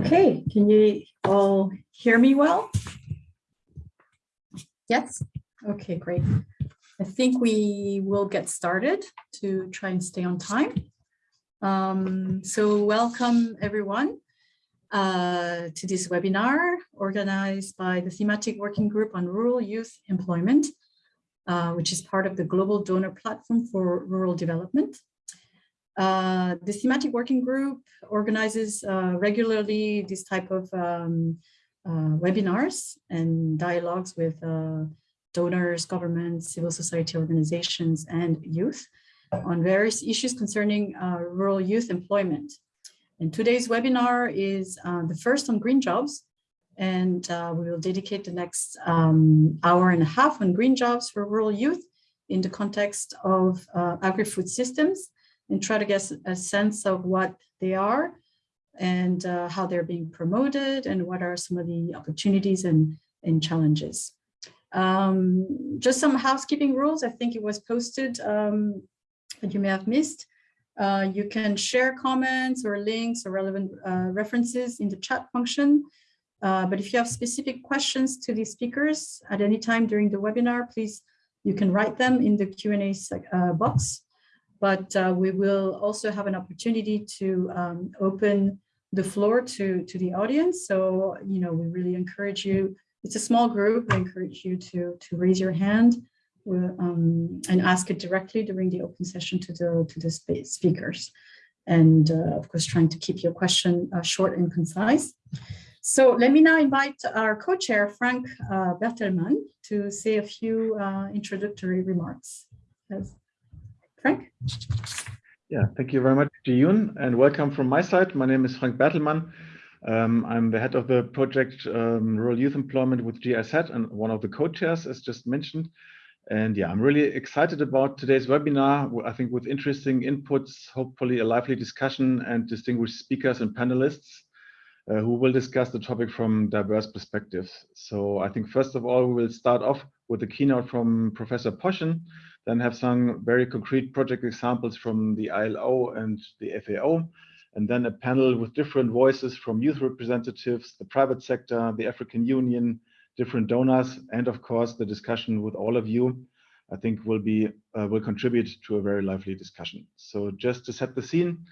Okay, can you all hear me well? Yes. Okay, great. I think we will get started to try and stay on time. Um, so welcome everyone uh, to this webinar organized by the Thematic Working Group on Rural Youth Employment, uh, which is part of the Global Donor Platform for Rural Development. Uh, the thematic working group organizes uh, regularly this type of um, uh, webinars and dialogues with uh, donors, governments, civil society organizations, and youth on various issues concerning uh, rural youth employment. And today's webinar is the first on green jobs, and we will dedicate the next um, hour and a half on green jobs for rural youth in the context of agri-food systems and try to get a sense of what they are and uh, how they're being promoted and what are some of the opportunities and, and challenges. Um, just some housekeeping rules. I think it was posted um, that you may have missed. Uh, you can share comments or links or relevant uh, references in the chat function. Uh, but if you have specific questions to the speakers at any time during the webinar, please, you can write them in the Q&A uh, box but uh, we will also have an opportunity to um, open the floor to, to the audience. So, you know, we really encourage you, it's a small group, we encourage you to, to raise your hand um, and ask it directly during the open session to the, to the speakers. And uh, of course, trying to keep your question uh, short and concise. So let me now invite our co-chair, Frank uh, Bertelmann, to say a few uh, introductory remarks. As Frank? Yeah, thank you very much, Jiyun, and welcome from my side. My name is Frank Bertelmann. Um, I'm the head of the project um, Rural Youth Employment with GIZ and one of the co-chairs, as just mentioned. And yeah, I'm really excited about today's webinar. I think with interesting inputs, hopefully a lively discussion and distinguished speakers and panelists uh, who will discuss the topic from diverse perspectives. So I think first of all, we will start off with a keynote from Professor Poschen, then have some very concrete project examples from the ILO and the FAO, and then a panel with different voices from youth representatives, the private sector, the African Union, different donors, and of course the discussion with all of you, I think will be uh, will contribute to a very lively discussion. So just to set the scene,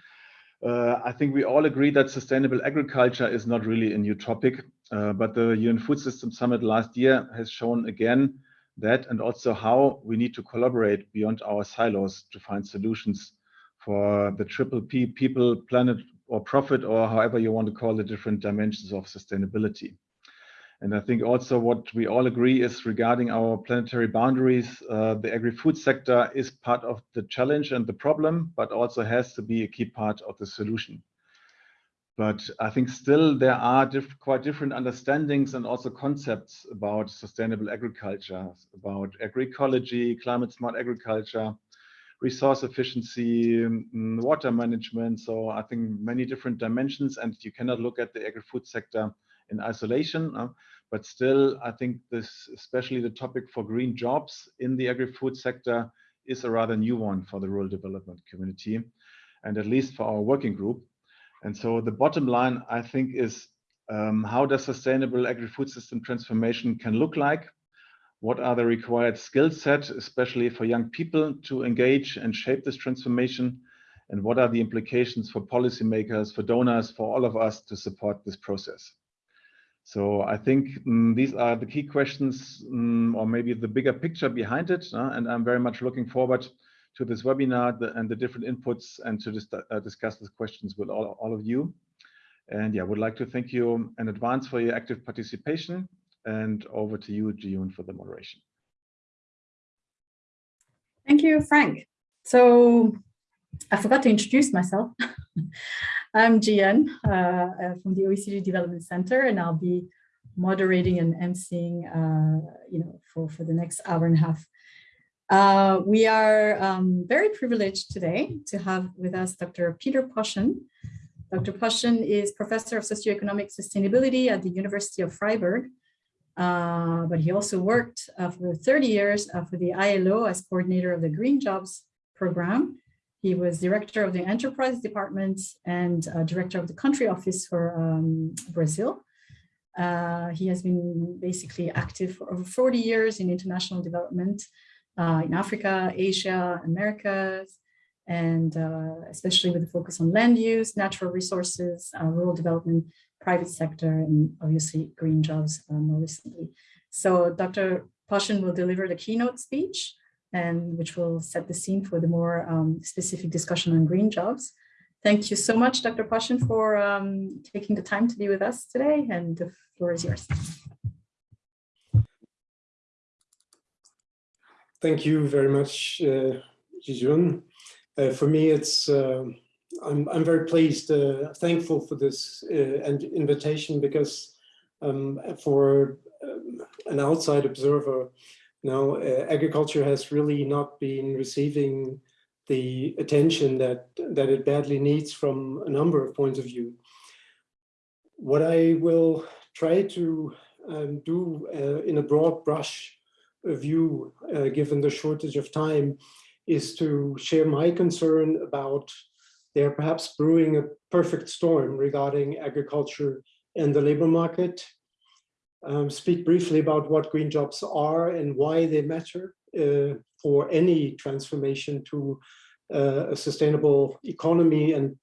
uh, I think we all agree that sustainable agriculture is not really a new topic, uh, but the UN Food System Summit last year has shown again that and also how we need to collaborate beyond our silos to find solutions for the triple P people, planet or profit, or however you want to call the different dimensions of sustainability. And I think also what we all agree is regarding our planetary boundaries, uh, the agri-food sector is part of the challenge and the problem, but also has to be a key part of the solution. But I think still there are diff quite different understandings and also concepts about sustainable agriculture, about agroecology, climate smart agriculture, resource efficiency, mm, water management. So I think many different dimensions and you cannot look at the agri-food sector in isolation. But still, I think this, especially the topic for green jobs in the agri-food sector is a rather new one for the rural development community and at least for our working group. And so the bottom line, I think, is um, how does sustainable agri-food system transformation can look like? What are the required skill set, especially for young people to engage and shape this transformation? And what are the implications for policymakers, for donors, for all of us to support this process? So I think um, these are the key questions um, or maybe the bigger picture behind it. Uh, and I'm very much looking forward to this webinar and the different inputs and to uh, discuss the questions with all, all of you. And yeah, would like to thank you in advance for your active participation and over to you, Jiyun, for the moderation. Thank you, Frank. So I forgot to introduce myself. I'm Jian uh, uh, from the OECD Development Center, and I'll be moderating and emceeing, uh, you know, for, for the next hour and a half. Uh, we are um, very privileged today to have with us Dr. Peter Poschen. Dr. Poschen is Professor of Socioeconomic Sustainability at the University of Freiburg, uh, but he also worked uh, for 30 years uh, for the ILO as coordinator of the Green Jobs program He was director of the enterprise department and uh, director of the country office for um, Brazil. Uh, he has been basically active for over 40 years in international development uh, in Africa, Asia, Americas, and uh, especially with a focus on land use, natural resources, uh, rural development, private sector, and obviously green jobs uh, more recently. So Dr. Poschen will deliver the keynote speech, and which will set the scene for the more um, specific discussion on green jobs. Thank you so much, Dr. Poschen, for um, taking the time to be with us today, and the floor is yours. Thank you very much, uh, Jijun. Uh, for me, it's uh, I'm I'm very pleased, uh, thankful for this uh, and invitation because um, for um, an outside observer, now uh, agriculture has really not been receiving the attention that that it badly needs from a number of points of view. What I will try to um, do in a broad brush view, uh, given the shortage of time, is to share my concern about there perhaps brewing a perfect storm regarding agriculture and the labor market. Um, speak briefly about what green jobs are and why they matter uh, for any transformation to uh, a sustainable economy and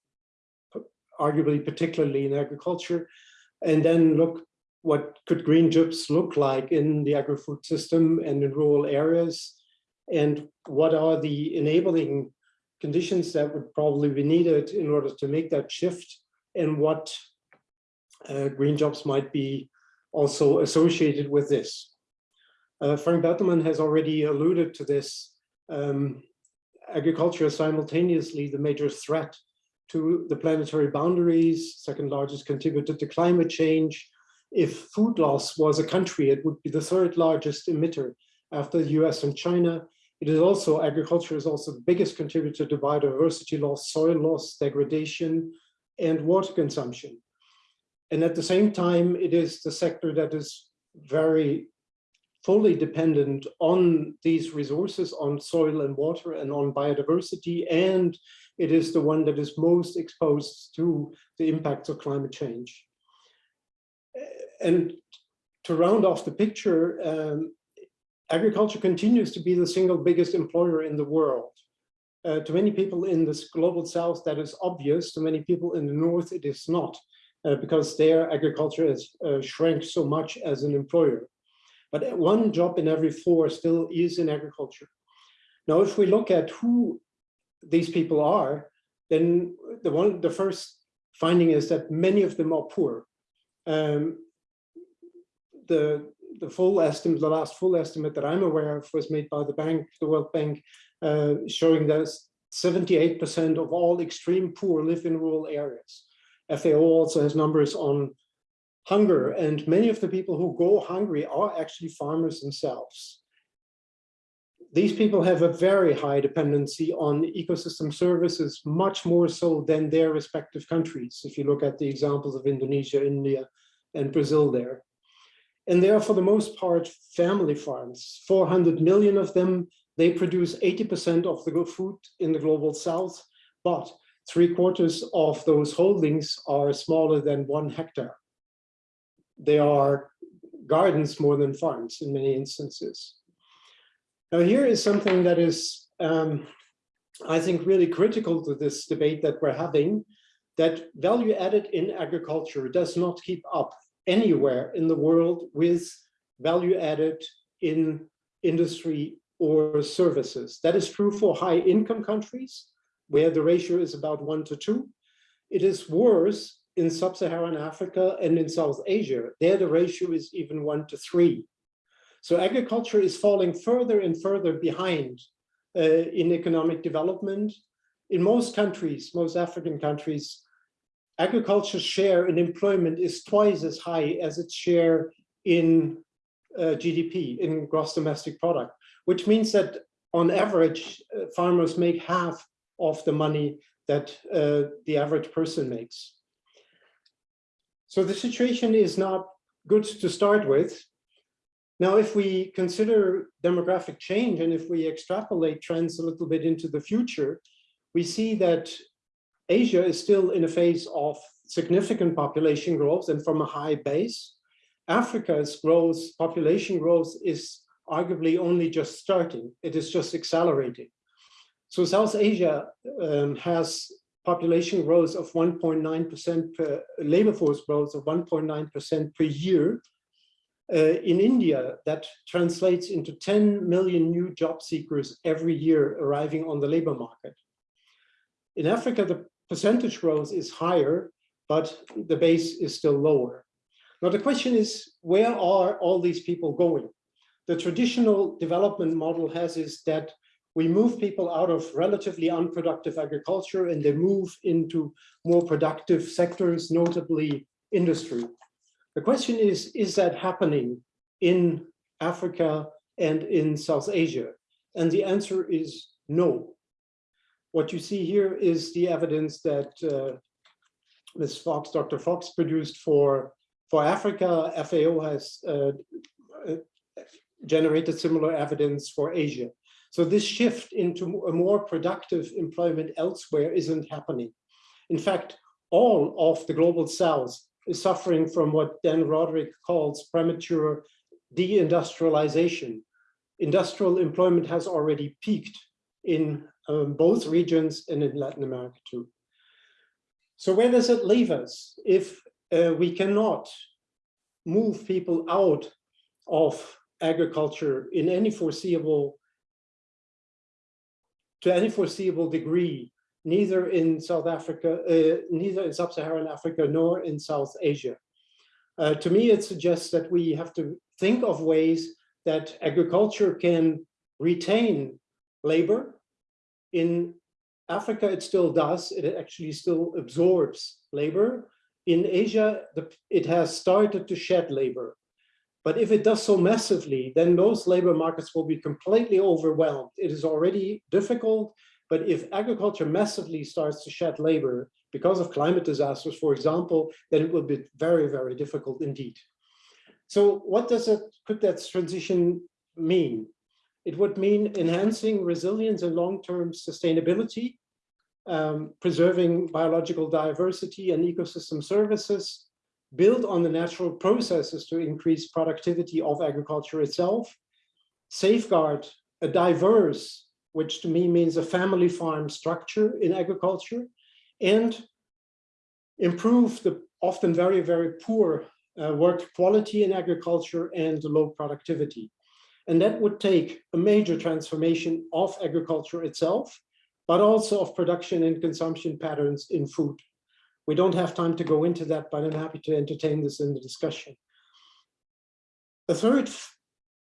arguably particularly in agriculture. And then look what could green jobs look like in the agri-food system and in rural areas and what are the enabling conditions that would probably be needed in order to make that shift and what uh, green jobs might be also associated with this. Uh, Frank Bertelmann has already alluded to this. Um, agriculture is simultaneously the major threat to the planetary boundaries, second largest contributor to climate change. If food loss was a country, it would be the third largest emitter after the US and China. It is also, agriculture is also the biggest contributor to biodiversity loss, soil loss, degradation, and water consumption. And at the same time, it is the sector that is very fully dependent on these resources, on soil and water and on biodiversity. And it is the one that is most exposed to the impacts of climate change. And to round off the picture, um, agriculture continues to be the single biggest employer in the world. Uh, to many people in this global south, that is obvious. To many people in the north, it is not, uh, because their agriculture has uh, shrank so much as an employer. But one job in every four still is in agriculture. Now, if we look at who these people are, then the one, the first finding is that many of them are poor. Um, the the full estimate, the last full estimate that I'm aware of was made by the bank, the World Bank, uh, showing that 78% of all extreme poor live in rural areas. FAO also has numbers on hunger, and many of the people who go hungry are actually farmers themselves. These people have a very high dependency on ecosystem services, much more so than their respective countries. If you look at the examples of Indonesia, India, and Brazil there. And they are for the most part family farms, 400 million of them. They produce 80% of the food in the global south, but three quarters of those holdings are smaller than one hectare. They are gardens more than farms in many instances. Now here is something that is, um, I think, really critical to this debate that we're having, that value added in agriculture does not keep up anywhere in the world with value added in industry or services. That is true for high income countries where the ratio is about one to two. It is worse in sub-Saharan Africa and in South Asia. There the ratio is even one to three. So agriculture is falling further and further behind uh, in economic development. In most countries, most African countries, agriculture's share in employment is twice as high as its share in uh, GDP, in gross domestic product, which means that on average, uh, farmers make half of the money that uh, the average person makes. So the situation is not good to start with. Now, if we consider demographic change and if we extrapolate trends a little bit into the future, we see that Asia is still in a phase of significant population growth and from a high base. Africa's growth, population growth is arguably only just starting. It is just accelerating. So South Asia um, has population growth of 1.9% per labor force growth of 1.9% per year. Uh, in India, that translates into 10 million new job seekers every year arriving on the labor market. In Africa, the percentage growth is higher, but the base is still lower. Now the question is, where are all these people going? The traditional development model has is that we move people out of relatively unproductive agriculture and they move into more productive sectors, notably industry. The question is, is that happening in Africa and in South Asia? And the answer is no. What you see here is the evidence that uh, Ms. Fox, Dr. Fox produced for, for Africa. FAO has uh, uh, generated similar evidence for Asia. So this shift into a more productive employment elsewhere isn't happening. In fact, all of the global south is suffering from what Dan Rodrik calls premature deindustrialization. Industrial employment has already peaked in um, both regions and in Latin America too. So where does it leave us if uh, we cannot move people out of agriculture in any foreseeable to any foreseeable degree, neither in South Africa, uh, neither in sub-Saharan Africa nor in South Asia. Uh, to me, it suggests that we have to think of ways that agriculture can retain labor. In Africa, it still does. It actually still absorbs labor. In Asia, the, it has started to shed labor. But if it does so massively, then those labor markets will be completely overwhelmed. It is already difficult, but if agriculture massively starts to shed labor because of climate disasters, for example, then it will be very, very difficult indeed. So what does it, could that transition mean? It would mean enhancing resilience and long-term sustainability, um, preserving biological diversity and ecosystem services, build on the natural processes to increase productivity of agriculture itself, safeguard a diverse, which to me means a family farm structure in agriculture, and improve the often very, very poor uh, work quality in agriculture and low productivity. And that would take a major transformation of agriculture itself, but also of production and consumption patterns in food. We don't have time to go into that, but I'm happy to entertain this in the discussion. The third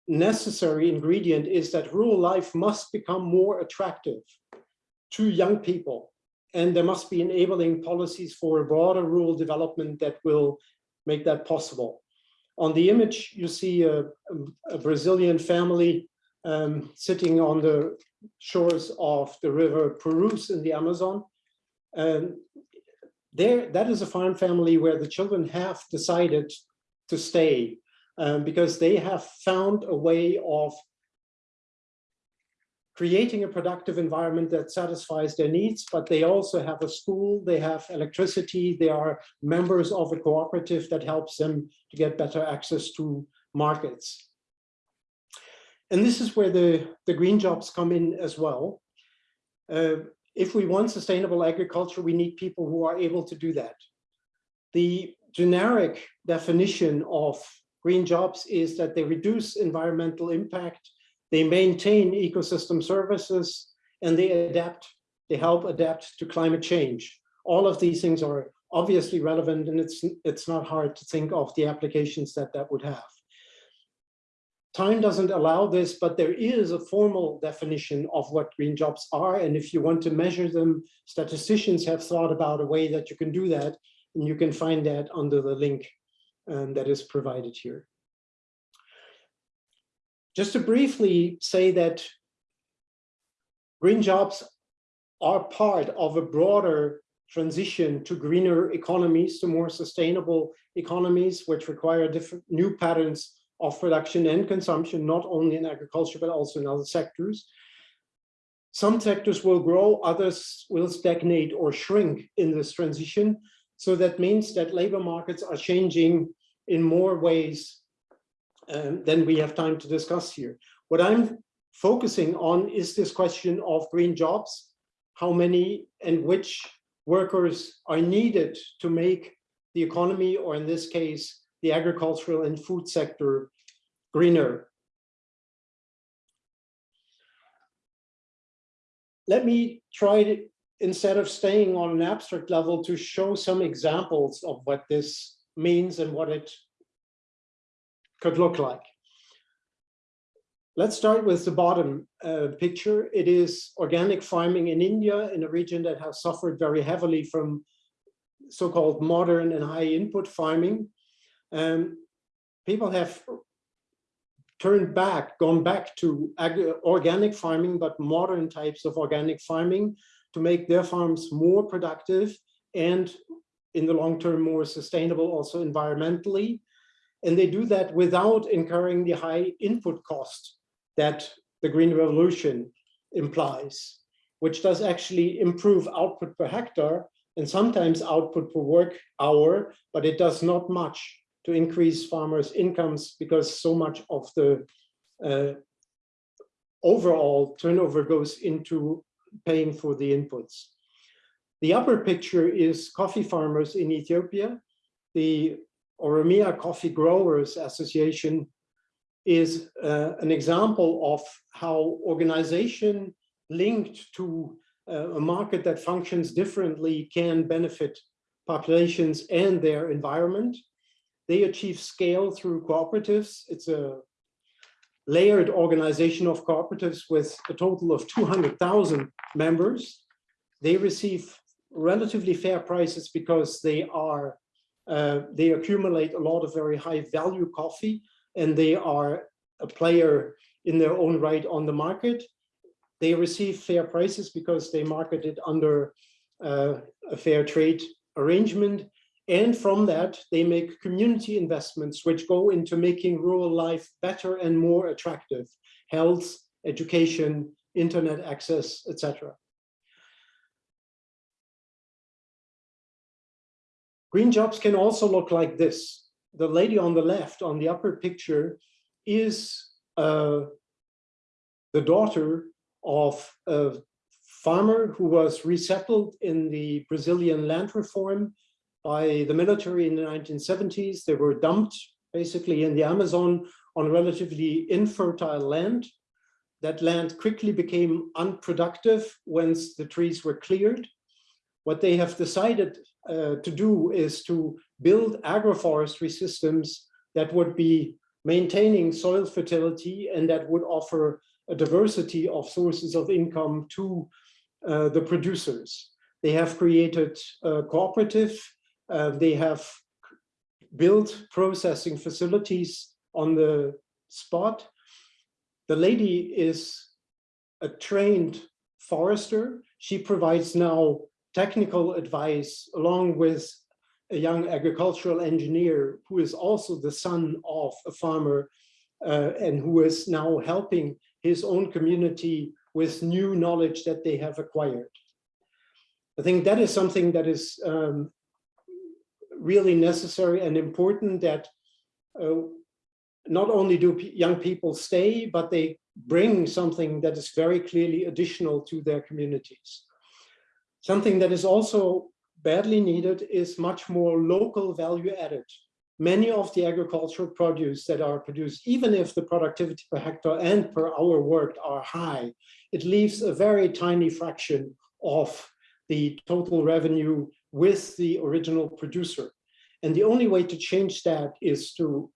necessary ingredient is that rural life must become more attractive to young people. And there must be enabling policies for broader rural development that will make that possible. On the image, you see a, a Brazilian family um, sitting on the shores of the river Purus in the Amazon. Um, there, that is a farm family where the children have decided to stay um, because they have found a way of creating a productive environment that satisfies their needs, but they also have a school, they have electricity, they are members of a cooperative that helps them to get better access to markets. And this is where the, the green jobs come in as well. Uh, if we want sustainable agriculture, we need people who are able to do that. The generic definition of green jobs is that they reduce environmental impact, they maintain ecosystem services, and they adapt, they help adapt to climate change. All of these things are obviously relevant and it's, it's not hard to think of the applications that that would have. Time doesn't allow this, but there is a formal definition of what green jobs are. And if you want to measure them, statisticians have thought about a way that you can do that. And you can find that under the link um, that is provided here. Just to briefly say that green jobs are part of a broader transition to greener economies, to more sustainable economies, which require different new patterns of production and consumption, not only in agriculture, but also in other sectors. Some sectors will grow, others will stagnate or shrink in this transition. So that means that labor markets are changing in more ways um, than we have time to discuss here. What I'm focusing on is this question of green jobs, how many and which workers are needed to make the economy, or in this case, the agricultural and food sector greener. Let me try to, instead of staying on an abstract level, to show some examples of what this means and what it could look like. Let's start with the bottom uh, picture. It is organic farming in India, in a region that has suffered very heavily from so-called modern and high input farming. Um, people have turned back, gone back to organic farming, but modern types of organic farming to make their farms more productive and in the long term more sustainable also environmentally. And they do that without incurring the high input cost that the Green Revolution implies, which does actually improve output per hectare and sometimes output per work hour, but it does not much to increase farmers' incomes because so much of the uh, overall turnover goes into paying for the inputs. The upper picture is coffee farmers in Ethiopia. The Oromia Coffee Growers Association is uh, an example of how organization linked to uh, a market that functions differently can benefit populations and their environment. They achieve scale through cooperatives. It's a layered organization of cooperatives with a total of 200,000 members. They receive relatively fair prices because they are uh, they accumulate a lot of very high value coffee and they are a player in their own right on the market. They receive fair prices because they market it under uh, a fair trade arrangement. And from that, they make community investments which go into making rural life better and more attractive, health, education, internet access, etc. Green jobs can also look like this. The lady on the left on the upper picture is uh, the daughter of a farmer who was resettled in the Brazilian land reform by the military in the 1970s. They were dumped basically in the Amazon on relatively infertile land. That land quickly became unproductive once the trees were cleared. What they have decided uh, to do is to build agroforestry systems that would be maintaining soil fertility and that would offer a diversity of sources of income to uh, the producers. They have created a cooperative uh, they have built processing facilities on the spot. The lady is a trained forester. She provides now technical advice along with a young agricultural engineer who is also the son of a farmer uh, and who is now helping his own community with new knowledge that they have acquired. I think that is something that is um, really necessary and important that uh, not only do young people stay, but they bring something that is very clearly additional to their communities. Something that is also badly needed is much more local value added. Many of the agricultural produce that are produced, even if the productivity per hectare and per hour worked are high, it leaves a very tiny fraction of the total revenue with the original producer. And the only way to change that is to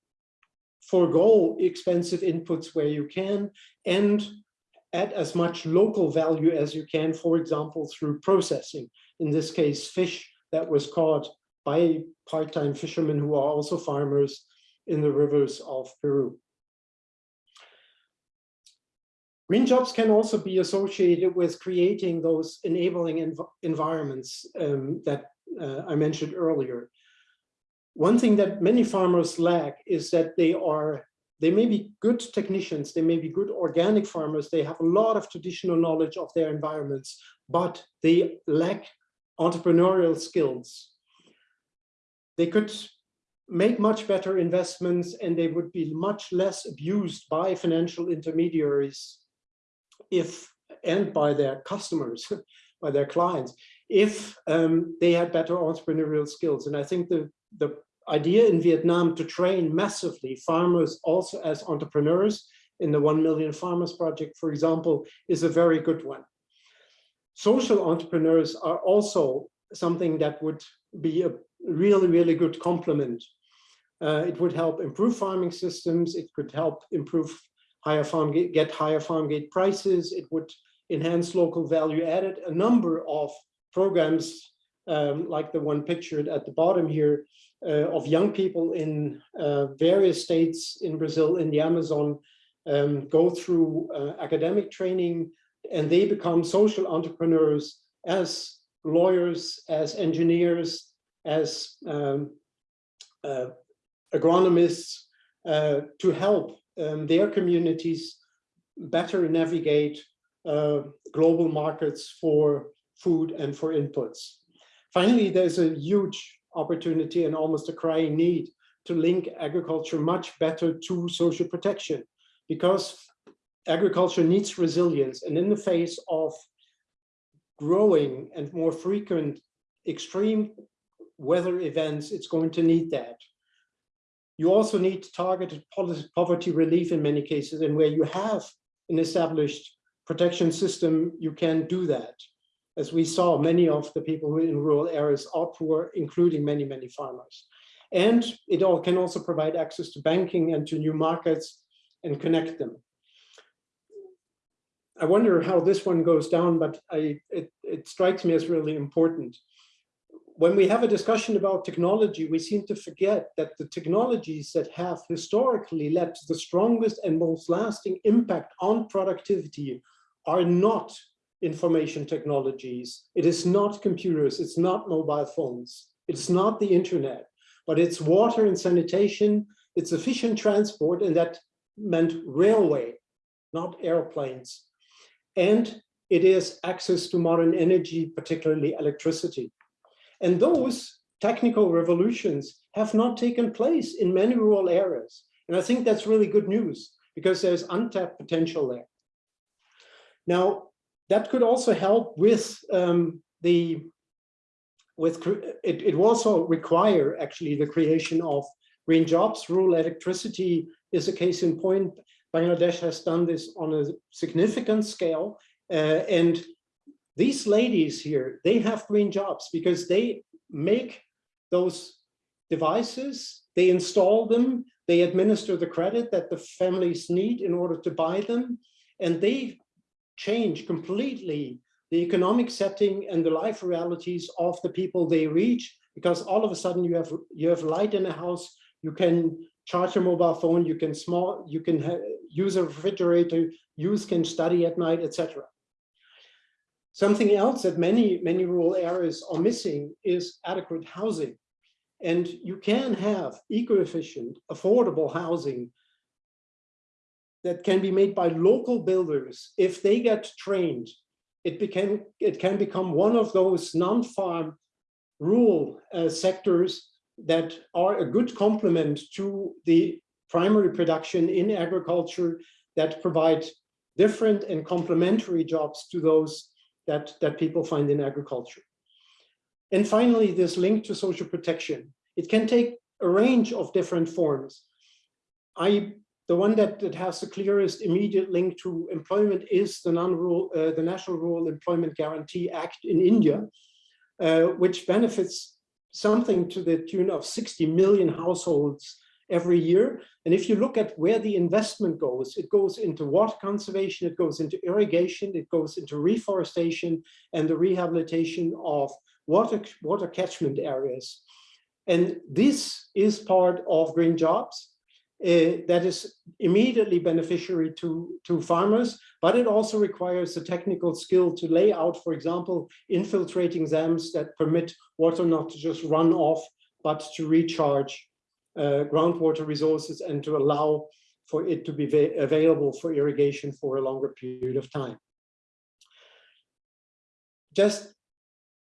forego expensive inputs where you can and add as much local value as you can, for example, through processing. In this case, fish that was caught by part-time fishermen who are also farmers in the rivers of Peru. Green jobs can also be associated with creating those enabling env environments um, that uh, I mentioned earlier. One thing that many farmers lack is that they are they may be good technicians, they may be good organic farmers, they have a lot of traditional knowledge of their environments, but they lack entrepreneurial skills. They could make much better investments and they would be much less abused by financial intermediaries if and by their customers, by their clients, if um, they had better entrepreneurial skills. And I think the, the idea in Vietnam to train massively farmers also as entrepreneurs in the 1 Million Farmers Project, for example, is a very good one. Social entrepreneurs are also something that would be a really, really good complement. Uh, it would help improve farming systems. It could help improve higher farm gate, get higher farm gate prices. It would enhance local value added. A number of programs um, like the one pictured at the bottom here uh, of young people in uh, various states in Brazil, in the Amazon, um, go through uh, academic training and they become social entrepreneurs as lawyers, as engineers, as um, uh, agronomists uh, to help um, their communities better navigate uh, global markets for food and for inputs. Finally, there's a huge opportunity and almost a crying need to link agriculture much better to social protection because agriculture needs resilience and in the face of growing and more frequent extreme weather events, it's going to need that. You also need targeted poverty relief in many cases, and where you have an established protection system, you can do that. As we saw, many of the people who in rural areas are poor, including many, many farmers. And it all can also provide access to banking and to new markets and connect them. I wonder how this one goes down, but I, it, it strikes me as really important when we have a discussion about technology, we seem to forget that the technologies that have historically led to the strongest and most lasting impact on productivity are not information technologies. It is not computers, it's not mobile phones, it's not the internet, but it's water and sanitation, it's efficient transport, and that meant railway, not airplanes. And it is access to modern energy, particularly electricity. And those technical revolutions have not taken place in many rural areas. And I think that's really good news because there's untapped potential there. Now, that could also help with um, the, with it, it also require actually the creation of green jobs. Rural electricity is a case in point. Bangladesh has done this on a significant scale. Uh, and these ladies here, they have green jobs because they make those devices, they install them, they administer the credit that the families need in order to buy them, and they change completely the economic setting and the life realities of the people they reach, because all of a sudden you have you have light in a house, you can charge a mobile phone, you can small, you can use a refrigerator, use can study at night, etc. Something else that many, many rural areas are missing is adequate housing. And you can have eco-efficient, affordable housing that can be made by local builders. If they get trained, it, became, it can become one of those non-farm rural uh, sectors that are a good complement to the primary production in agriculture that provide different and complementary jobs to those that, that people find in agriculture. And finally, this link to social protection. It can take a range of different forms. I, the one that, that has the clearest immediate link to employment is the, non-rural, uh, the National Rural Employment Guarantee Act in India, uh, which benefits something to the tune of 60 million households every year. And if you look at where the investment goes, it goes into water conservation, it goes into irrigation, it goes into reforestation and the rehabilitation of water, water catchment areas. And this is part of green jobs. Uh, that is immediately beneficiary to, to farmers, but it also requires the technical skill to lay out, for example, infiltrating dams that permit water not to just run off, but to recharge uh, groundwater resources and to allow for it to be available for irrigation for a longer period of time. Just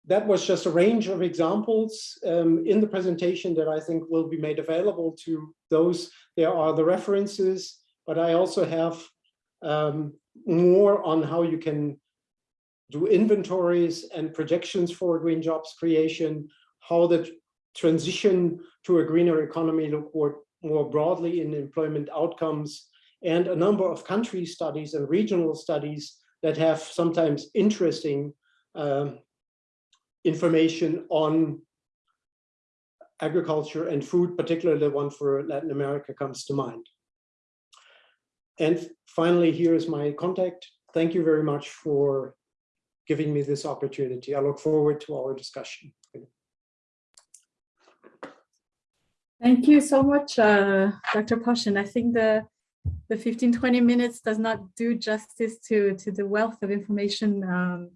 that was just a range of examples um, in the presentation that I think will be made available to those. There are the references, but I also have um, more on how you can do inventories and projections for green jobs creation, how the transition to a greener economy look more, broadly in employment outcomes, and a number of country studies and regional studies that have sometimes interesting um, information on agriculture and food, particularly the one for Latin America comes to mind. And finally, here is my contact. Thank you very much for giving me this opportunity. I look forward to our discussion. Thank you so much, uh, Dr. Poschen. I think the the 15, 20 minutes does not do justice to, to the wealth of information um,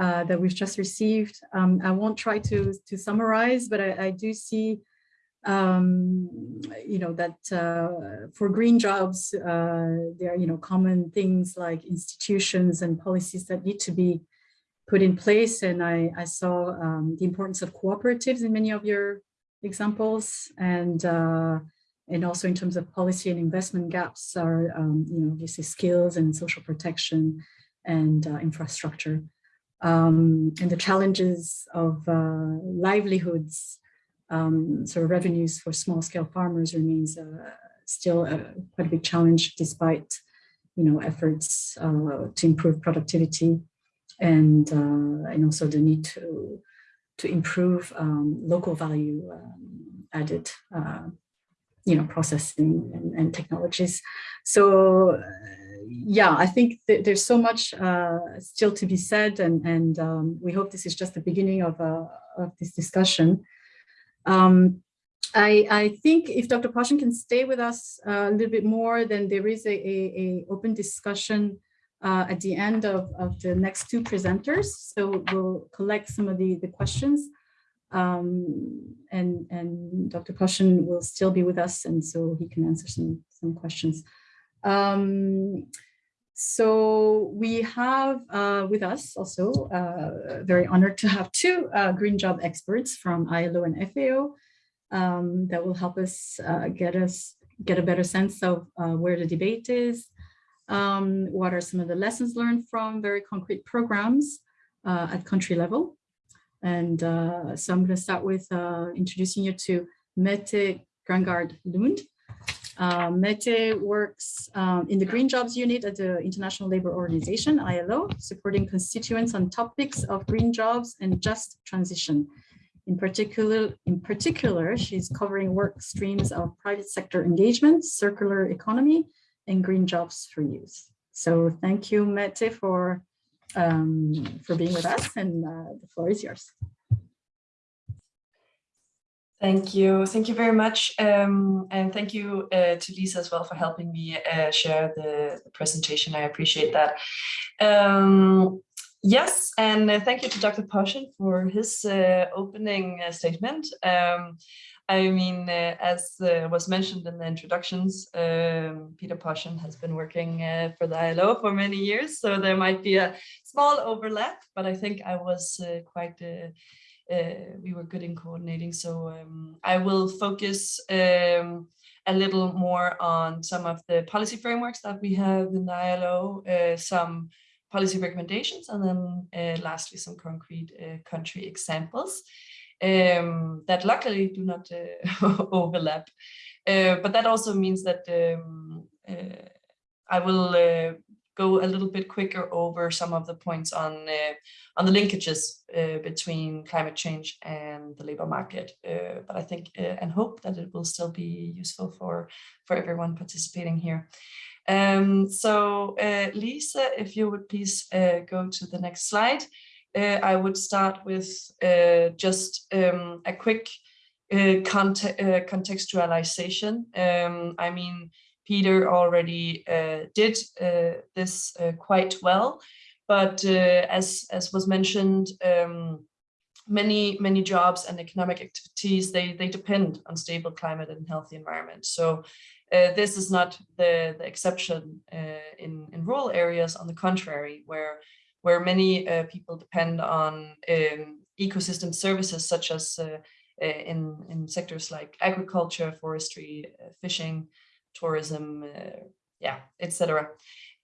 uh, that we've just received. Um, I won't try to, to summarize, but I, I do see, um, you know, that uh, for green jobs, uh, there are, you know, common things like institutions and policies that need to be put in place. And I, I saw um, the importance of cooperatives in many of your examples and uh, and also in terms of policy and investment gaps are, um, you know, obviously skills and social protection and uh, infrastructure. Um, and the challenges of uh, livelihoods, um, so revenues for small scale farmers remains uh, still a, quite a big challenge despite, you know, efforts uh, to improve productivity and, uh, and also the need to, to improve um, local value um, added uh, you know, processing and, and technologies. So yeah, I think there's so much uh, still to be said and, and um, we hope this is just the beginning of, uh, of this discussion. Um, I, I think if Dr. Poschen can stay with us a little bit more, then there is a, a, a open discussion uh, at the end of, of the next two presenters. So we'll collect some of the, the questions um, and, and Dr. Poschen will still be with us and so he can answer some, some questions. Um, so we have uh, with us also uh, very honored to have two uh, green job experts from ILO and FAO um, that will help us uh, get us get a better sense of uh, where the debate is, um, what are some of the lessons learned from very concrete programs uh, at country level, and so I'm going to start with introducing you to Mette Grangaard Lund. Uh, Mette works um, in the Green Jobs Unit at the International Labour Organization, ILO, supporting constituents on topics of green jobs and just transition. In particular, in particular, she's covering work streams of private sector engagement, circular economy, and green jobs for youth. So thank you, Mette, for um, for being with us and uh, the floor is yours. Thank you. Thank you very much. Um, and thank you uh, to Lisa as well for helping me uh, share the, the, presentation. I appreciate that. Um, yes, and uh, thank you to Dr. Poschen for his uh, opening uh, statement. Um, I mean, uh, as uh, was mentioned in the introductions, um, Peter Poschen has been working uh, for the ILO for many years, so there might be a small overlap, but I think I was uh, quite, uh, uh, we were good in coordinating. So um, I will focus um, a little more on some of the policy frameworks that we have in the ILO, some policy recommendations, and then lastly, some concrete country examples um, that luckily do not uh, overlap. Uh, but that also means that um, uh, I will uh, go a little bit quicker over some of the points on uh, on the linkages uh, between climate change and the labor market. but I think and hope that it will still be useful for for everyone participating here. Um, so Lisa, if you would please go to the next slide I would start with uh, just um, a quick uh, conte uh, contextualization. Um, I mean, Peter already uh, did uh, this quite well, but as, as was mentioned, um, many, many jobs and economic activities, they, they depend on stable climate and healthy environment. So Uh, this is not the, the exception uh, in, in rural areas, on the contrary, where, where many uh, people depend on um, ecosystem services such as uh, uh, in, in sectors like agriculture, forestry, uh, fishing, tourism, yeah, etc.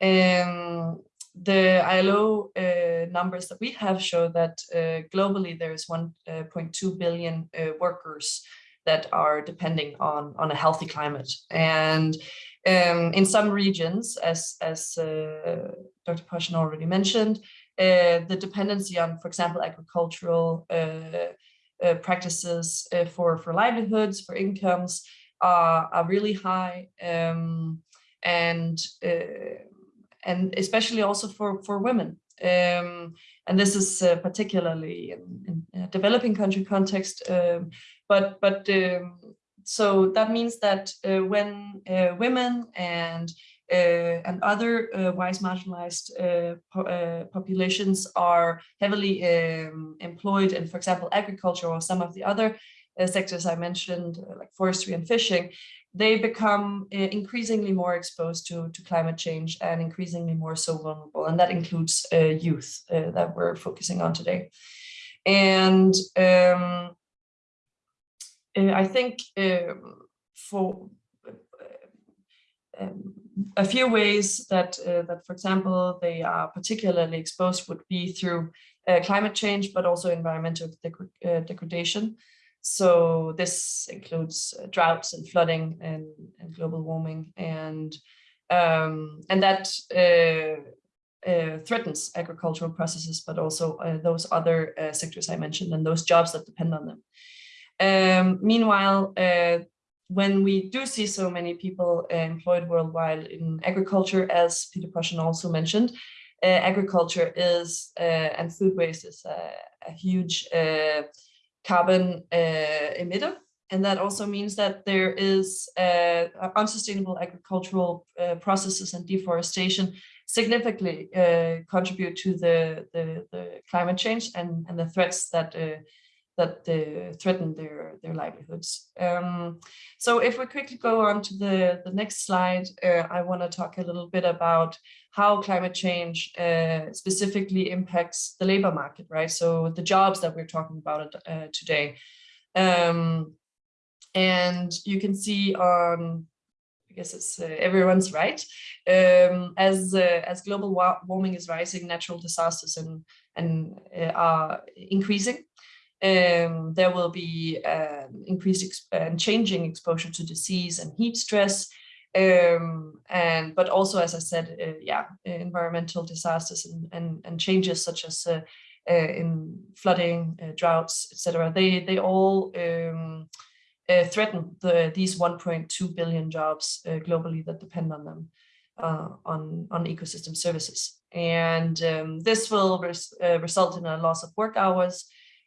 Um, the ILO uh, numbers that we have show that uh, globally there is 1.2 billion uh, workers that are depending on, on a healthy climate. And um, in some regions, as, as uh, Dr. Poschen already mentioned, uh, the dependency on, for example, agricultural uh, practices for, for livelihoods, for incomes, are, are really high. Um, and and especially also for, for women. Um, and this is uh, particularly in, in, developing country context. Um, but but um, so that means that uh, when uh, women and uh, and other uh, wise marginalized uh, po populations are heavily um, employed in, for example, agriculture or some of the other sectors I mentioned, like forestry and fishing, they become uh, increasingly more exposed to, to climate change and increasingly more so vulnerable. And that includes uh, youth uh, that we're focusing on today. And um, uh, I think um, for uh, um, a few ways that, uh, that, for example, they are particularly exposed would be through climate change, but also environmental degradation. So this includes uh, droughts and flooding and, and global warming and um, and that uh, uh, threatens agricultural processes, but also uh, those other uh, sectors I mentioned and those jobs that depend on them. Um, meanwhile, uh, when we do see so many people employed worldwide in agriculture, as Peter Poschen also mentioned, agriculture is and food waste is a, a huge carbon uh, emitter. And that also means that there is uh, unsustainable agricultural uh, processes and deforestation significantly uh, contribute to the, the, the, climate change and, and the threats that uh, that threaten their their livelihoods. Um, so if we quickly go on to the the next slide, uh, I want to talk a little bit about how climate change uh, specifically impacts the labor market, right? So the jobs that we're talking about uh, today. Um, and you can see on, I guess it's uh, everyone's right, um, as uh, as global warming is rising, natural disasters and, and uh, are increasing. Um, there will be um, increased and changing exposure to disease and heat stress, um, and but also, as I said, uh, yeah, environmental disasters and, and, and changes such as uh, uh, in flooding, uh, droughts, etc. They they all um, uh, threaten the these 1.2 billion jobs uh, globally that depend on them on on ecosystem services, and um, this will res result in a loss of work hours,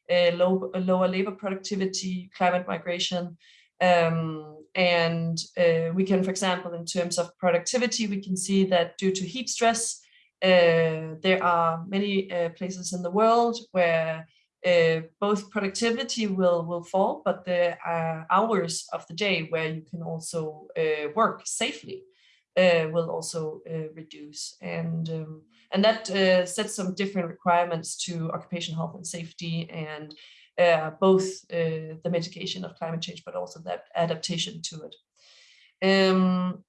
low, lower labor productivity, climate migration, um, and uh, we can, for example, in terms of productivity, we can see that due to heat stress, uh, there are many uh, places in the world where uh, both productivity will, will fall, but the uh, hours of the day where you can also uh, work safely will also reduce. And, um, and that sets some different requirements to occupation health and safety and uh, both uh, the mitigation of climate change, but also that adaptation to it. Um,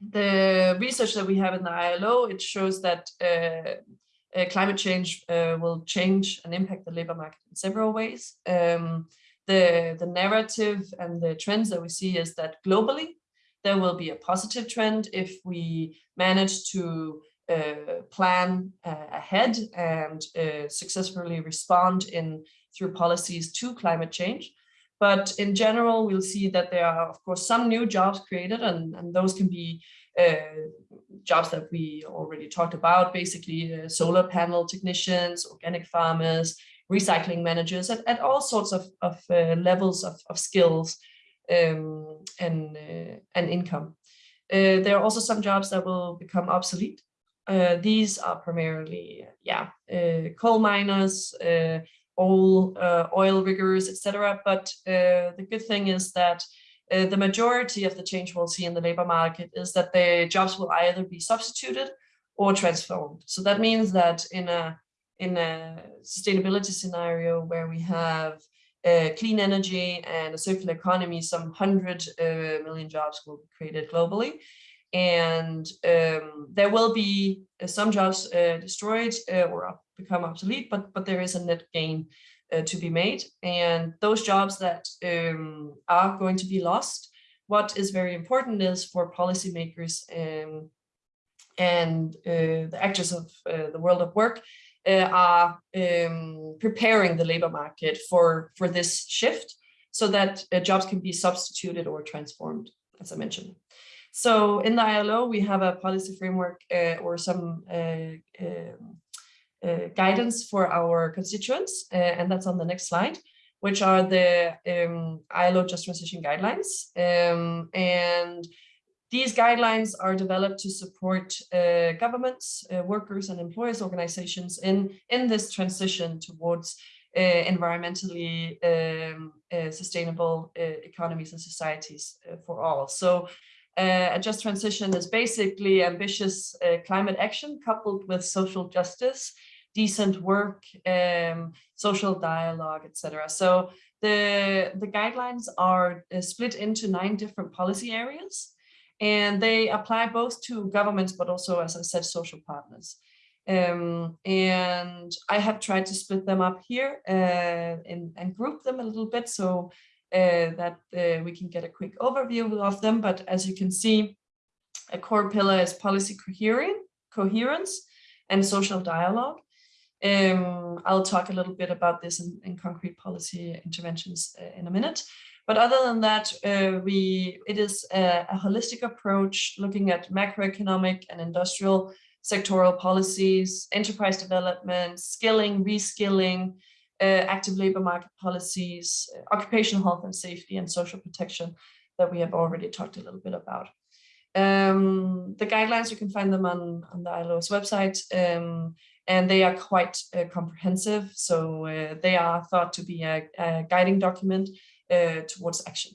the research that we have in the ILO, it shows that uh, uh, climate change uh, will change and impact the labor market in several ways. Um, the, the narrative and the trends that we see is that globally, there will be a positive trend if we manage to uh, plan uh, ahead and uh, successfully respond in through policies to climate change. But in general, we'll see that there are, of course, some new jobs created, and, and those can be uh, jobs that we already talked about, basically uh, solar panel technicians, organic farmers, recycling managers, at, at all sorts of, of uh, levels of, of skills um, and, uh, and income. Uh, there are also some jobs that will become obsolete. Uh, these are primarily, yeah, coal miners, oil, uh, oil riggers, etc. But uh, the good thing is that uh, the majority of the change we'll see in the labor market is that the jobs will either be substituted or transformed. So that means that in a in a sustainability scenario where we have uh, clean energy and a circular economy, some hundred uh, million jobs will be created globally. And um, there will be uh, some jobs uh, destroyed uh, or become obsolete, but, but there is a net gain uh, to be made. And those jobs that um, are going to be lost, what is very important is for policymakers um, and the actors of the world of work uh, are um, preparing the labor market for, for this shift so that uh, jobs can be substituted or transformed, as I mentioned. So in the ILO, we have a policy framework uh, or some uh, um, uh, guidance for our constituents, uh, and that's on the next slide, which are the um, ILO Just Transition Guidelines. Um, and these guidelines are developed to support uh, governments, uh, workers and employers organizations in, in this transition towards environmentally um, sustainable economies and societies for all. So a just transition is basically ambitious climate action coupled with social justice, decent work, um, social dialogue, etc. So the, the guidelines are split into nine different policy areas and they apply both to governments, but also, as I said, social partners. Um, and I have tried to split them up here uh, and, and, group them a little bit so uh, that uh, we can get a quick overview of them. But as you can see, a core pillar is policy coherence and social dialogue. Um, I'll talk a little bit about this in, in concrete policy interventions uh, in a minute. But other than that, uh, we it is a, a, holistic approach looking at macroeconomic and industrial sectoral policies, enterprise development, skilling, reskilling, uh, active labor market policies, uh, occupational health and safety, and social protection that we have already talked a little bit about. Um, the guidelines, you can find them on, on the ILO's website, um, and they are quite uh, comprehensive. So uh, they are thought to be a, a guiding document uh, towards action.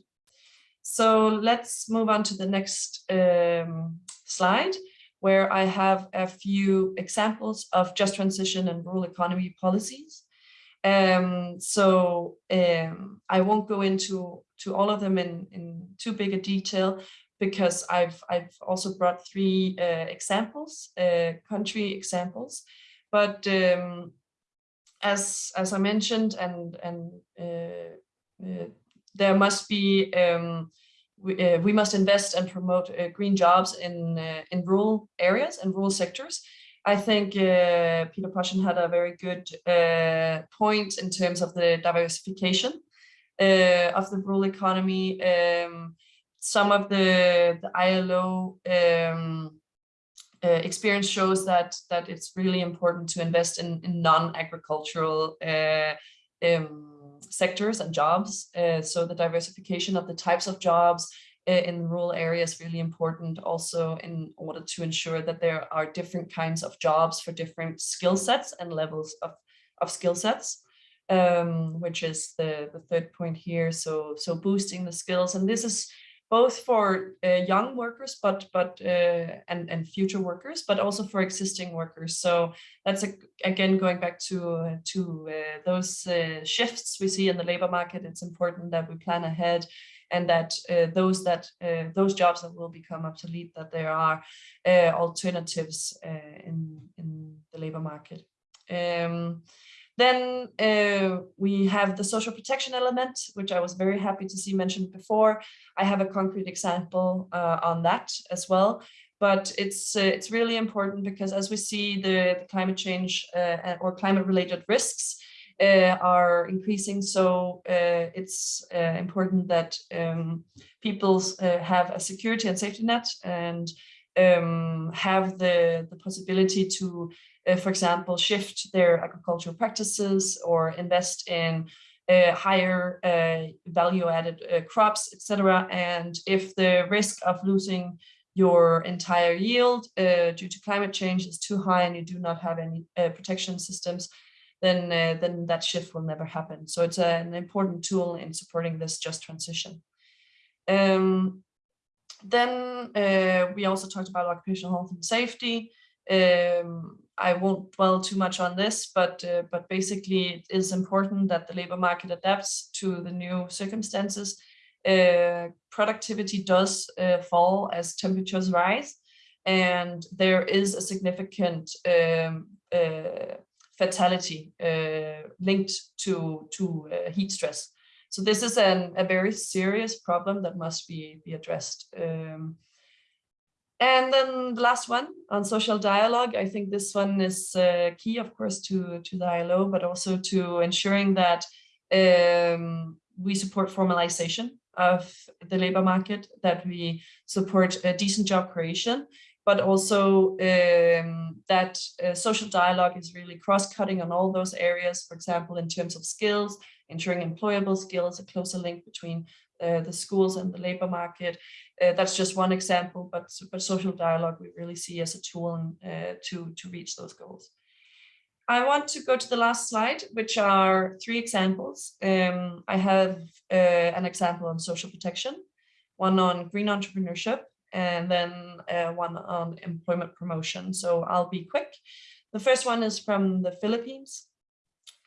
So let's move on to the next um, slide, where I have a few examples of just transition and rural economy policies. Um, so um, I won't go into to all of them in, in too big a detail because I've I've also brought three uh, examples, uh, country examples, but um, as as I mentioned and and uh, uh there must be um, we, uh, we, must invest and promote uh, green jobs in in rural areas and rural sectors. I think uh, Peter Poschen had a very good uh, point in terms of the diversification uh, of the rural economy. Um, some of the, the ILO um, experience shows that that it's really important to invest in, in non-agricultural um, sectors and jobs. Uh, so the diversification of the types of jobs uh, in rural areas really important also in order to ensure that there are different kinds of jobs for different skill sets and levels of, of skill sets. Um, which is the, the third point here. So, so boosting the skills. And this is both for uh, young workers, but but uh, and and future workers, but also for existing workers. So that's a, again going back to uh, to uh, those uh, shifts we see in the labor market. It's important that we plan ahead, and that uh, those that those jobs that will become obsolete, that there are alternatives in in the labor market. Um, then uh, we have the social protection element, which I was very happy to see mentioned before. I have a concrete example uh, on that as well. But it's uh, it's really important because as we see the, the climate change uh, or climate related risks uh, are increasing, so uh, it's important that um, people have a security and safety net and um, have the, the possibility to uh, for example, shift their agricultural practices or invest in uh, higher uh, value added uh, crops, etc. And if the risk of losing your entire yield uh, due to climate change is too high and you do not have any uh, protection systems, then, then that shift will never happen. So it's an important tool in supporting this just transition. Um, then uh, we also talked about occupational health and safety. Um, I won't dwell too much on this, but uh, but basically it is important that the labor market adapts to the new circumstances. Uh, productivity does uh, fall as temperatures rise, and there is a significant um, uh, fatality uh, linked to to uh, heat stress. So this is an, a very serious problem that must be be addressed. Um, and then the last one on social dialogue, I think this one is uh, key, of course, to, to the ILO, but also to ensuring that um, we support formalization of the labor market, that we support a decent job creation, but also um, that uh, social dialogue is really cross-cutting on all those areas, for example, in terms of skills, ensuring employable skills, a closer link between uh, the schools and the labor market. Uh, that's just one example, but, but social dialogue we really see as a tool uh, to, to reach those goals. I want to go to the last slide, which are three examples. Um, I have uh, an example on social protection, one on green entrepreneurship, and then uh, one on employment promotion. So I'll be quick. The first one is from the Philippines,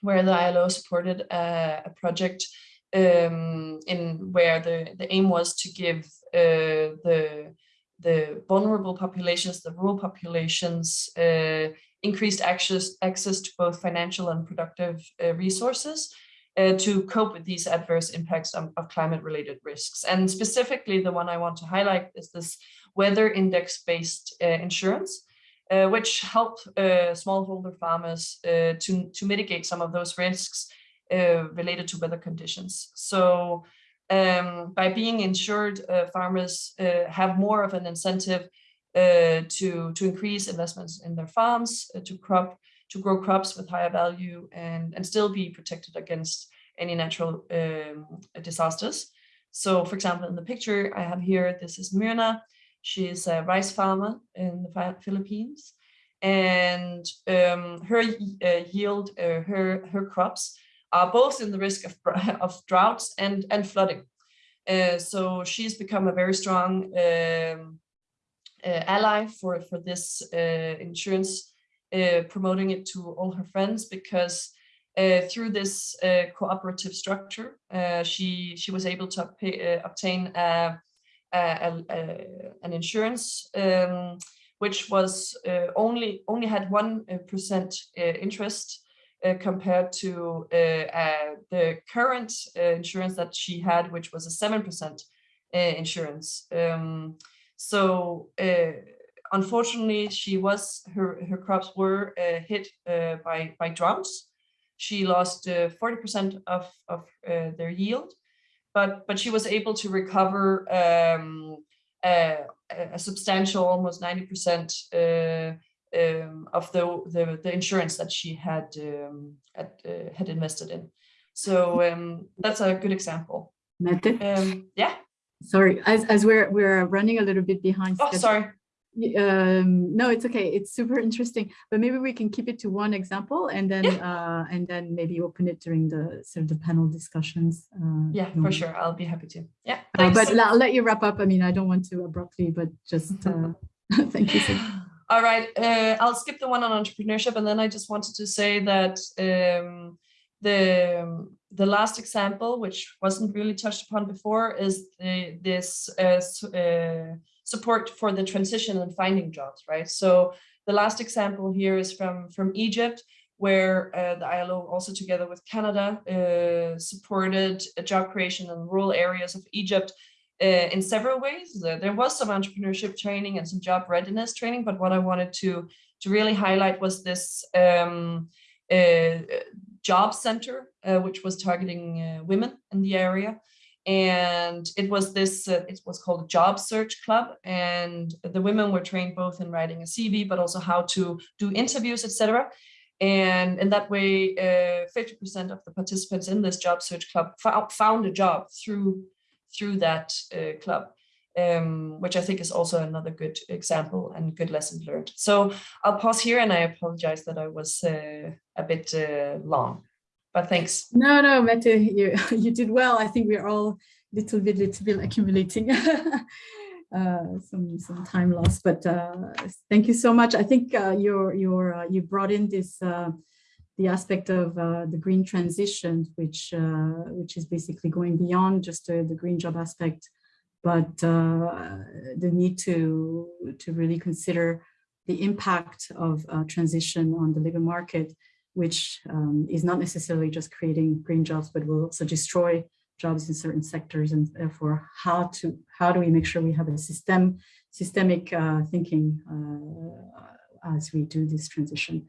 where the ILO supported a, a project um, in where the, the aim was to give uh, the, the vulnerable populations, the rural populations, uh, increased access, access to both financial and productive uh, resources uh, to cope with these adverse impacts of, of climate related risks. And specifically, the one I want to highlight is this weather index based uh, insurance. Uh, which help smallholder farmers to, to mitigate some of those risks uh, related to weather conditions. So um, by being insured, uh, farmers uh, have more of an incentive uh, to, to increase investments in their farms, uh, to crop, to grow crops with higher value and, and still be protected against any natural um, disasters. So for example, in the picture I have here, this is Myrna. She is a rice farmer in the Philippines and um, her uh, yield, her, her crops are both in the risk of, of droughts and, and flooding. Uh, so she's become a very strong um, uh, ally for, for this uh, insurance, uh, promoting it to all her friends because uh, through this uh, cooperative structure, she, she was able to obtain a, a, a, an insurance um, which was only only had one percent interest uh, compared to uh, uh, the current insurance that she had, which was a 7% insurance. Um, so unfortunately, she was her her crops were hit by by droughts. She lost 40% of of their yield, but but she was able to recover um, a, a, substantial, almost 90% uh, um, of the, the, the insurance that she had um, had, uh, had invested in. So um, that's a good example. Mette? Um, yeah. Sorry, as as we're we're running a little bit behind. Oh, sorry. Um, no, it's okay. It's super interesting, but maybe we can keep it to one example and then Yeah. uh, and then maybe open it during the sort of the panel discussions. Uh, Yeah, for sure. I'll be happy to. Yeah. Uh, but I'll let you wrap up. I mean, I don't want to abruptly, but just uh, thank you. So. All right, uh, I'll skip the one on entrepreneurship, and then I just wanted to say that um, the the last example, which wasn't really touched upon before, is the, this uh, uh, support for the transition and finding jobs, right? So the last example here is from from Egypt, where uh, the ILO also together with Canada uh, supported job creation in rural areas of Egypt uh, in several ways. There, there was some entrepreneurship training and some job readiness training, but what I wanted to to really highlight was this um, uh, job center, uh, which was targeting uh, women in the area. And it was this, uh, it was called job search club. And the women were trained both in writing a CV, but also how to do interviews, etc. And in that way, 50% of the participants in this job search club found a job through through that uh, club, um, which I think is also another good example and good lesson learned. So I'll pause here and I apologize that I was uh, a bit uh, long, but thanks. No, no, Mette, you you did well. I think we're all little bit, little bit accumulating. uh, some some time lost, but uh, thank you so much. I think uh, you're you're uh, you brought in this uh, the aspect of uh, the green transition, which which is basically going beyond just the green job aspect, but the need to to really consider the impact of transition on the labor market, which um, is not necessarily just creating green jobs, but will also destroy jobs in certain sectors and therefore how to how do we make sure we have a system systemic uh, thinking uh, as we do this transition.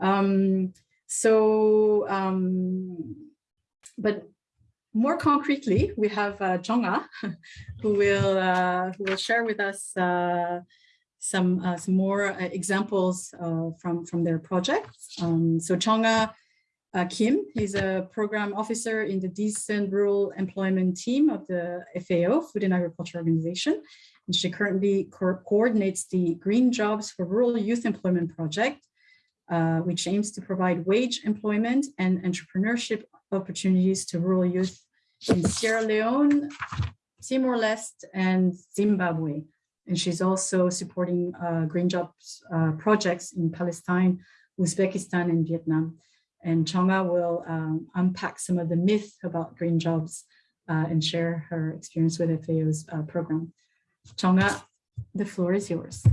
Um, so, um, but more concretely, we have uh, Jonga, who will uh, who will share with us uh, some uh, some more uh, examples uh, from from their projects. Um, so Chonga uh, Kim is a program officer in the Decent Rural Employment Team of the FAO, Food and Agriculture Organization. And she currently co coordinates the Green Jobs for Rural Youth Employment Project, uh, which aims to provide wage employment and entrepreneurship opportunities to rural youth in Sierra Leone, Timor-Leste, and Zimbabwe. And she's also supporting uh, green jobs uh, projects in Palestine, Uzbekistan, and Vietnam. And Chonga will um, unpack some of the myth about green jobs uh, and share her experience with FAO's uh, program. Chonga, the floor is yours.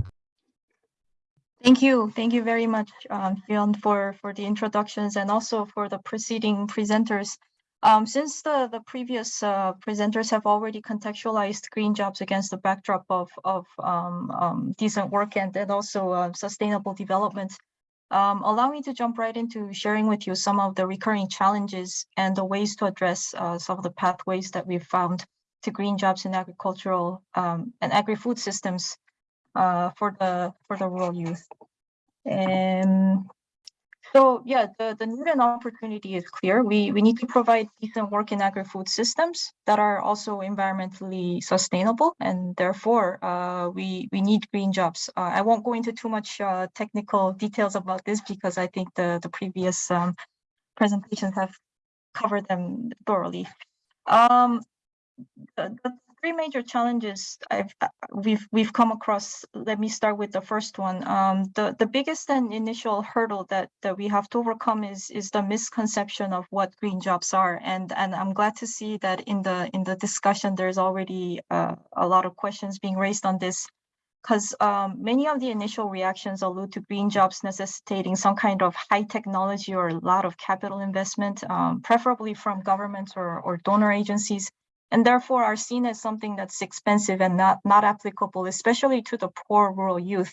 Thank you. Thank you very much, um, for, for the introductions and also for the preceding presenters. Um, since the, the previous uh, presenters have already contextualized green jobs against the backdrop of, of um, um, decent work and, and also uh, sustainable development, um, allow me to jump right into sharing with you some of the recurring challenges and the ways to address uh, some of the pathways that we've found to green jobs in agricultural um, and agri-food systems uh, for the for the rural youth. And so yeah, the, the need and opportunity is clear. We, we need to provide decent work in agri-food systems that are also environmentally sustainable and therefore uh, we, we need green jobs. Uh, I won't go into too much uh, technical details about this because I think the, the previous um, presentations have covered them thoroughly. Um, the, the three major challenges I've uh, we've we've come across. Let me start with the first one. Um, the the biggest and initial hurdle that that we have to overcome is is the misconception of what green jobs are, and and I'm glad to see that in the in the discussion there's already uh, a lot of questions being raised on this. Because um, many of the initial reactions allude to green jobs necessitating some kind of high technology or a lot of capital investment, um, preferably from governments or, or donor agencies and therefore are seen as something that's expensive and not, not applicable, especially to the poor rural youth.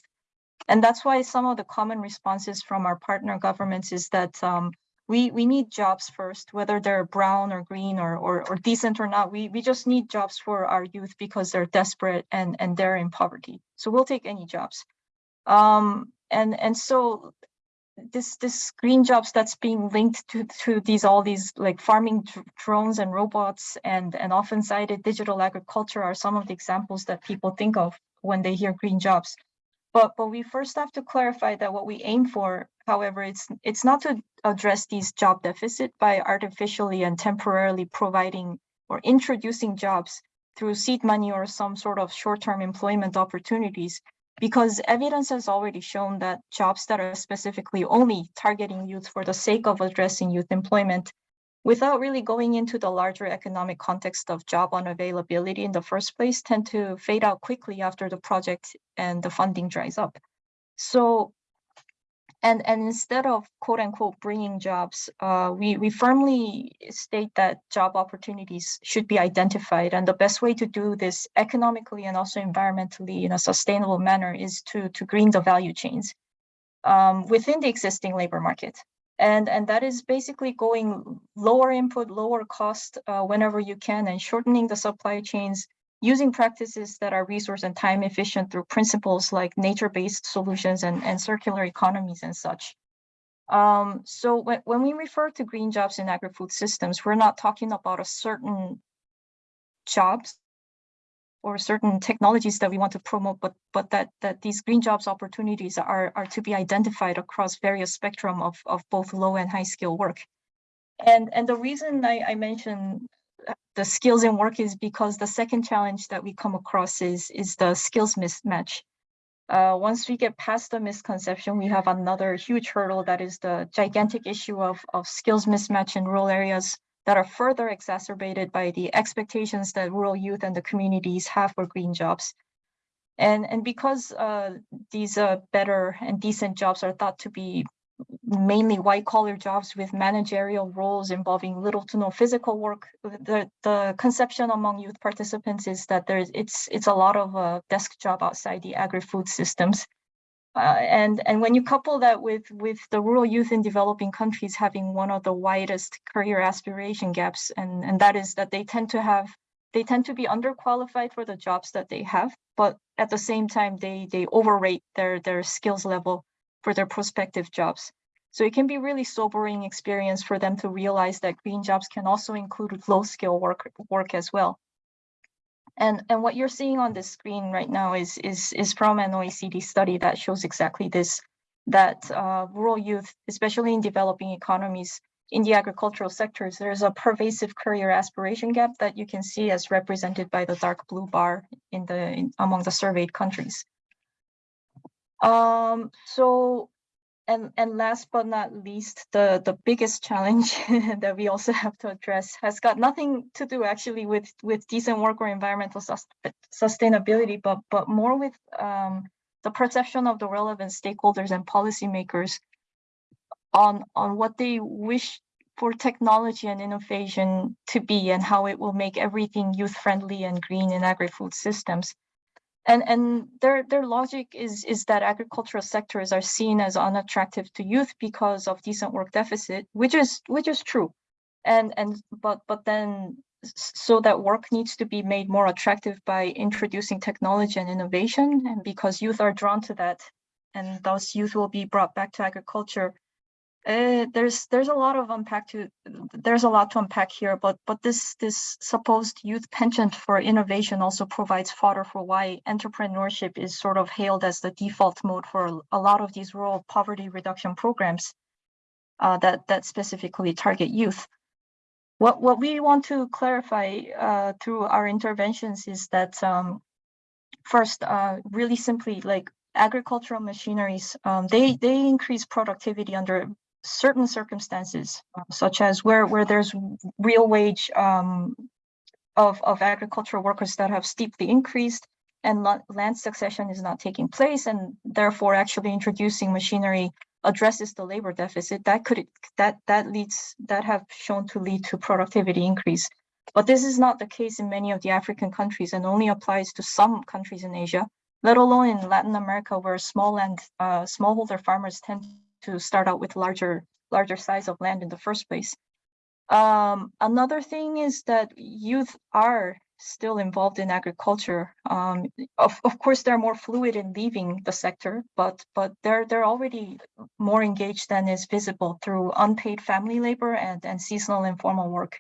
And that's why some of the common responses from our partner governments is that um, we, we need jobs first, whether they're brown or green or, or, or decent or not. We, we just need jobs for our youth because they're desperate and, and they're in poverty. So we'll take any jobs. Um, and, and so this this green jobs that's being linked to to these all these like farming drones and robots and and often cited digital agriculture are some of the examples that people think of when they hear green jobs. But but we first have to clarify that what we aim for however it's it's not to address these job deficit by artificially and temporarily providing or introducing jobs through seed money or some sort of short-term employment opportunities because evidence has already shown that jobs that are specifically only targeting youth for the sake of addressing youth employment without really going into the larger economic context of job unavailability in the first place tend to fade out quickly after the project and the funding dries up. So and, and instead of quote unquote bringing jobs, uh, we, we firmly state that job opportunities should be identified. And the best way to do this economically and also environmentally in a sustainable manner is to, to green the value chains um, within the existing labor market. And, and that is basically going lower input, lower cost uh, whenever you can and shortening the supply chains using practices that are resource and time efficient through principles like nature-based solutions and, and circular economies and such. Um, so when, when we refer to green jobs in agri-food systems, we're not talking about a certain jobs or certain technologies that we want to promote, but but that that these green jobs opportunities are are to be identified across various spectrum of of both low and high skill work. And and the reason I, I mention the skills and work is because the second challenge that we come across is is the skills mismatch. Uh, once we get past the misconception, we have another huge hurdle that is the gigantic issue of, of skills mismatch in rural areas that are further exacerbated by the expectations that rural youth and the communities have for green jobs. And, and because uh, these uh, better and decent jobs are thought to be mainly white collar jobs with managerial roles involving little to no physical work. The, the conception among youth participants is that there's it's it's a lot of uh, desk job outside the agri-food systems. Uh, and and when you couple that with with the rural youth in developing countries having one of the widest career aspiration gaps, and and that is that they tend to have they tend to be underqualified for the jobs that they have, but at the same time they they overrate their their skills level for their prospective jobs. So it can be really sobering experience for them to realize that green jobs can also include low skill work, work as well. And, and what you're seeing on the screen right now is, is, is from an OECD study that shows exactly this, that uh, rural youth, especially in developing economies, in the agricultural sectors, there's a pervasive career aspiration gap that you can see as represented by the dark blue bar in the in, among the surveyed countries. Um, so, and, and last but not least, the, the biggest challenge that we also have to address has got nothing to do actually with, with decent work or environmental sus sustainability, but, but more with um, the perception of the relevant stakeholders and policymakers on, on what they wish for technology and innovation to be and how it will make everything youth friendly and green in agri-food systems and and their their logic is is that agricultural sectors are seen as unattractive to youth because of decent work deficit which is which is true. And and but but then so that work needs to be made more attractive by introducing technology and innovation and because youth are drawn to that and those youth will be brought back to agriculture uh, there's there's a lot of unpack to there's a lot to unpack here, but but this this supposed youth penchant for innovation also provides fodder for why entrepreneurship is sort of hailed as the default mode for a lot of these rural poverty reduction programs uh, that that specifically target youth. What what we want to clarify uh, through our interventions is that um, first, uh, really simply, like agricultural machineries, um, they they increase productivity under certain circumstances, uh, such as where, where there's real wage um, of, of agricultural workers that have steeply increased and land succession is not taking place and therefore actually introducing machinery addresses the labor deficit that could that that leads that have shown to lead to productivity increase. But this is not the case in many of the african countries and only applies to some countries in asia let alone in latin america where small land uh, smallholder farmers tend to start out with larger larger size of land in the first place. Um, another thing is that youth are still involved in agriculture. Um, of, of course, they're more fluid in leaving the sector, but but they're they're already more engaged than is visible through unpaid family labor and, and seasonal informal work.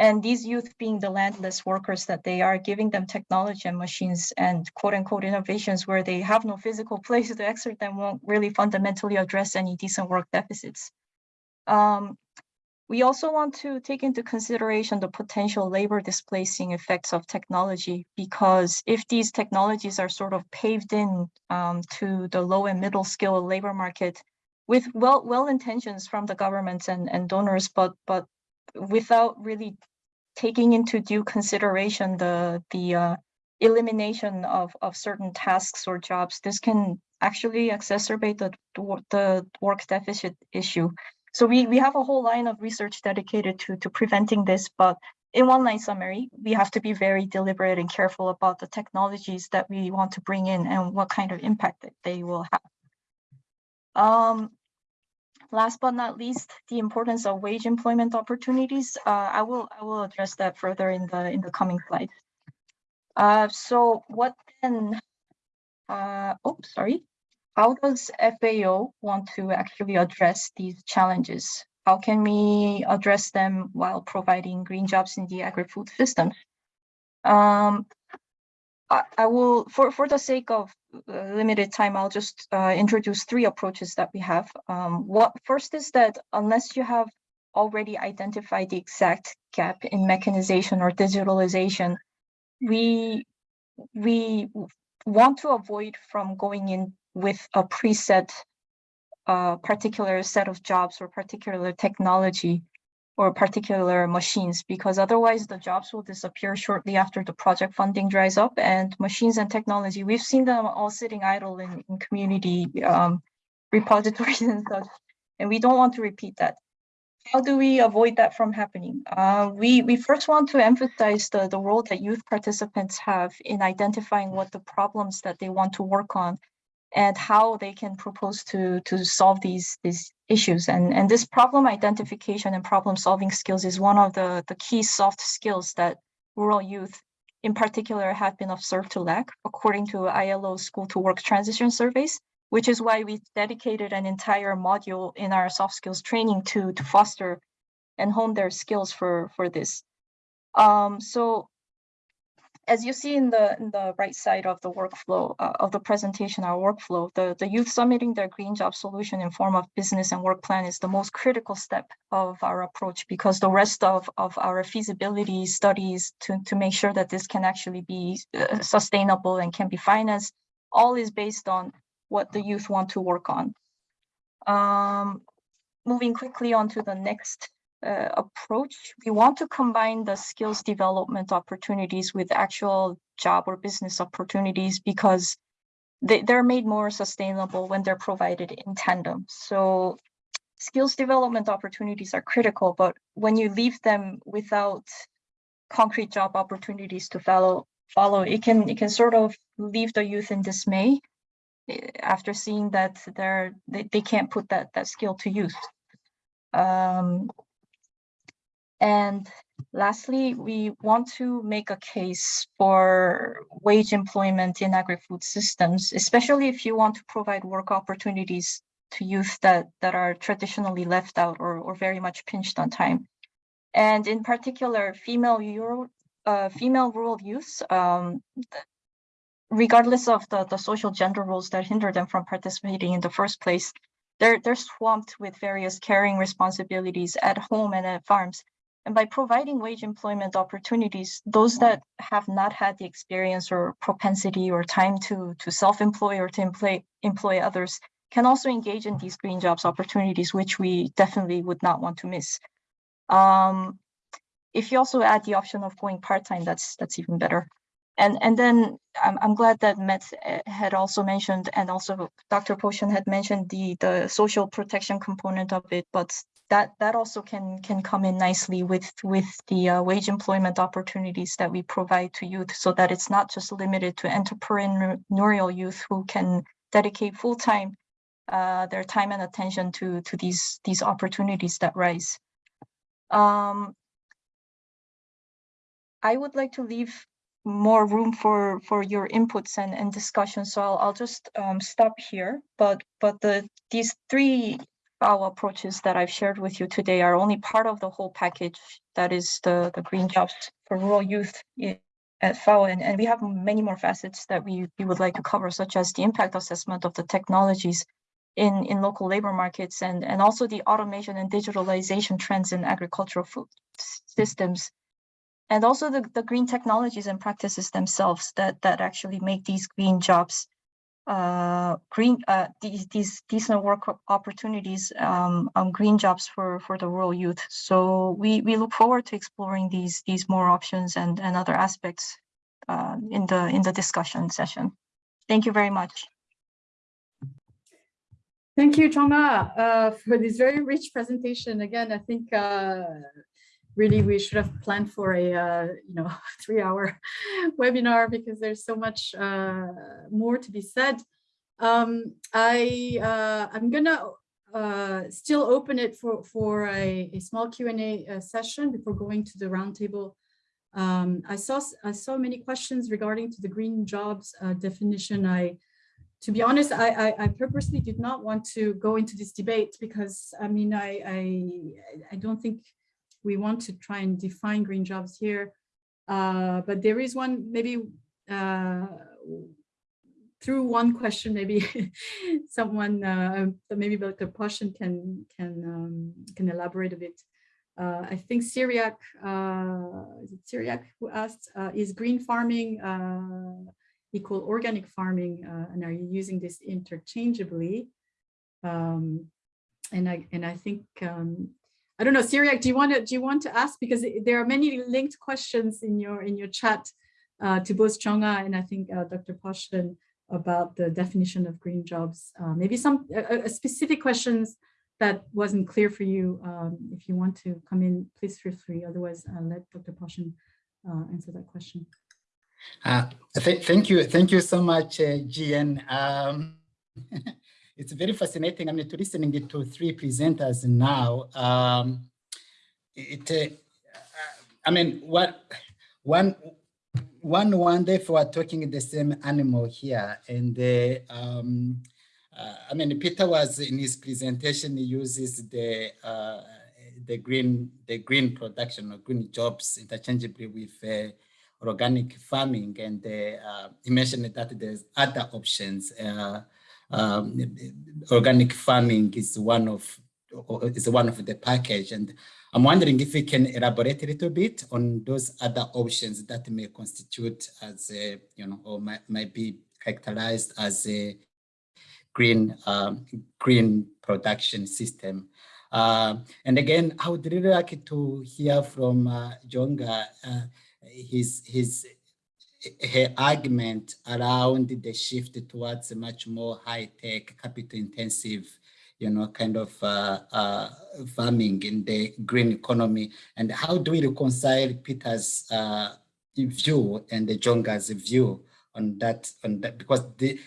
And these youth being the landless workers that they are, giving them technology and machines and quote unquote innovations where they have no physical place to exert them won't really fundamentally address any decent work deficits. Um, we also want to take into consideration the potential labor displacing effects of technology because if these technologies are sort of paved in um, to the low and middle skill labor market with well well intentions from the governments and, and donors, but but without really taking into due consideration the the uh, elimination of of certain tasks or jobs, this can actually exacerbate the the work deficit issue. So we we have a whole line of research dedicated to to preventing this, but in one line summary, we have to be very deliberate and careful about the technologies that we want to bring in and what kind of impact that they will have. Um, Last but not least, the importance of wage employment opportunities. Uh, I will I will address that further in the in the coming slides. Uh, so what then? Uh, oh, sorry. How does FAO want to actually address these challenges? How can we address them while providing green jobs in the agri-food system? Um, I, I will, for, for the sake of limited time, I'll just uh, introduce three approaches that we have. Um, what First is that unless you have already identified the exact gap in mechanization or digitalization. We we want to avoid from going in with a preset uh, particular set of jobs or particular technology or particular machines because otherwise the jobs will disappear shortly after the project funding dries up and machines and technology we've seen them all sitting idle in, in community um, repositories and such and we don't want to repeat that how do we avoid that from happening? Uh, we, we first want to emphasize the, the role that youth participants have in identifying what the problems that they want to work on and how they can propose to, to solve these, these issues. And, and this problem identification and problem solving skills is one of the, the key soft skills that rural youth in particular have been observed to lack, according to ILO School to Work Transition Surveys which is why we dedicated an entire module in our soft skills training to, to foster and hone their skills for, for this. Um, so as you see in the, in the right side of the workflow uh, of the presentation, our workflow, the, the youth submitting their green job solution in form of business and work plan is the most critical step of our approach because the rest of, of our feasibility studies to, to make sure that this can actually be uh, sustainable and can be financed, all is based on what the youth want to work on. Um, moving quickly on to the next uh, approach, we want to combine the skills development opportunities with actual job or business opportunities because they, they're made more sustainable when they're provided in tandem. So skills development opportunities are critical, but when you leave them without concrete job opportunities to follow, follow, it can it can sort of leave the youth in dismay after seeing that they're they, they can't put that that skill to use um, and lastly we want to make a case for wage employment in agri-food systems especially if you want to provide work opportunities to youth that that are traditionally left out or, or very much pinched on time and in particular female Euro, uh, female rural youth, um, regardless of the, the social gender roles that hinder them from participating in the first place, they're, they're swamped with various caring responsibilities at home and at farms. And by providing wage employment opportunities, those that have not had the experience or propensity or time to, to self-employ or to employ, employ others can also engage in these green jobs opportunities, which we definitely would not want to miss. Um, if you also add the option of going part-time, that's that's even better. And, and then I'm, I'm glad that Matt uh, had also mentioned, and also Dr. Poschen had mentioned the, the social protection component of it, but that, that also can, can come in nicely with, with the uh, wage employment opportunities that we provide to youth so that it's not just limited to entrepreneurial youth who can dedicate full time uh, their time and attention to, to these, these opportunities that rise. Um, I would like to leave more room for for your inputs and and discussion so i'll, I'll just um, stop here but but the these three FAO approaches that i've shared with you today are only part of the whole package. That is the the green jobs for rural youth at FAO. And, and we have many more facets that we, we would like to cover such as the impact assessment of the technologies in in local labor markets and and also the automation and digitalization trends in agricultural food systems. And also the, the green technologies and practices themselves that that actually make these green jobs uh, green uh, these these decent work opportunities um, um, green jobs for for the rural youth. So we we look forward to exploring these these more options and and other aspects uh, in the in the discussion session. Thank you very much. Thank you, Choma, uh, for this very rich presentation. Again, I think uh, really we should have planned for a uh, you know three hour webinar because there's so much uh, more to be said. Um, I uh, I'm gonna uh, still open it for for a, a small Q and A uh, session before going to the roundtable. Um, I saw I saw many questions regarding to the green jobs uh, definition. I to be honest, I, I, I, purposely did not want to go into this debate because I mean, I, I, I don't think we want to try and define green jobs here. Uh, but there is one maybe uh, through one question, maybe someone, uh, maybe Dr. Poschen can can um, can elaborate a bit. uh, I think Syriac, uh, is it Syriac who asked, uh, is green farming uh, equal organic farming? Uh, and are you using this interchangeably? Um, and I and I think um, I don't know, Syriac, do you want to do you want to ask because there are many linked questions in your in your chat uh, to both Chonga and I think uh, Dr. Poschen about the definition of green jobs. Uh, maybe some uh, specific questions that wasn't clear for you. Um, if you want to come in, please feel free. Otherwise, I'll let Dr. Poschen uh, answer that question. Uh, th thank you. Thank you so much, uh, GN. Um, it's very fascinating. I mean, to listening to three presenters now, um, it, uh, I mean, what, one, one wonderful are talking the same animal here. And uh, um, uh, I mean, Peter was in his presentation, he uses the uh, the green the green production or green jobs interchangeably with uh, organic farming, and uh, he mentioned that there's other options. Um, organic farming is one of is one of the package, and I'm wondering if we can elaborate a little bit on those other options that may constitute as a, you know, or might, might be characterized as a green um, green production system. Uh, and again, I would really like to hear from uh, Jonga uh, his his her argument around the shift towards a much more high tech, capital intensive, you know, kind of uh, uh, farming in the green economy, and how do we reconcile Peter's uh, view and the Jonga's view on that on that? Because the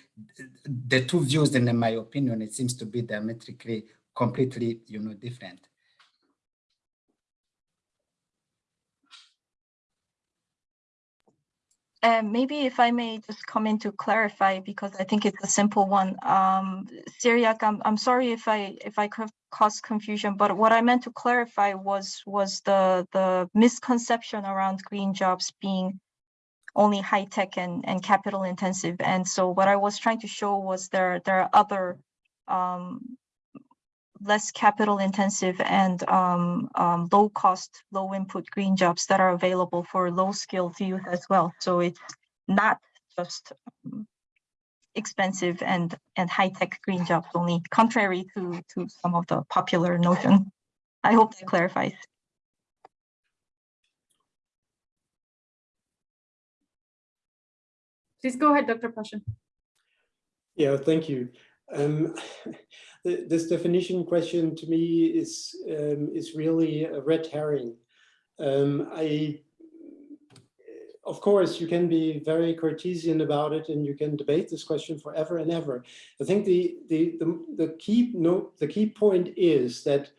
the two views in my opinion it seems to be diametrically completely you know different And maybe if I may just come in to clarify, because I think it's a simple one. Um, Syriac, I'm, I'm sorry if I if I caused confusion, but what I meant to clarify was was the the misconception around green jobs being only high tech and, and capital intensive. And so what I was trying to show was there, there are other um, less capital intensive and um, um, low cost, low input green jobs that are available for low skilled youth as well. So it's not just um, expensive and, and high tech green jobs only, contrary to, to some of the popular notion. I hope that clarifies. Please go ahead, Dr. Poschen. Yeah, thank you. Um, this definition question to me is um, is really a red herring. Um, I, of course, you can be very Cartesian about it, and you can debate this question forever and ever. I think the the the, the key note, the key point is that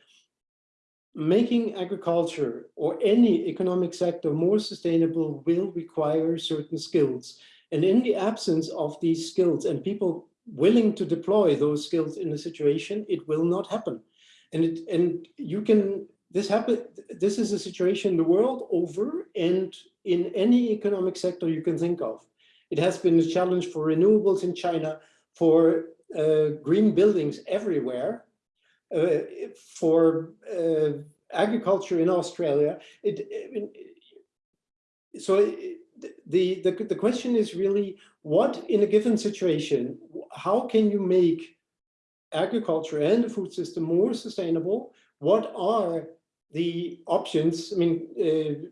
making agriculture or any economic sector more sustainable will require certain skills and in the absence of these skills and people willing to deploy those skills in a situation, it will not happen. And it, and you can, this happen, this is a situation the world over and in any economic sector you can think of. It has been a challenge for renewables in China, for uh, green buildings everywhere, uh, for uh, agriculture in Australia. It, it so the, the, the question is really what in a given situation, how can you make agriculture and the food system more sustainable? What are the options? I mean, uh,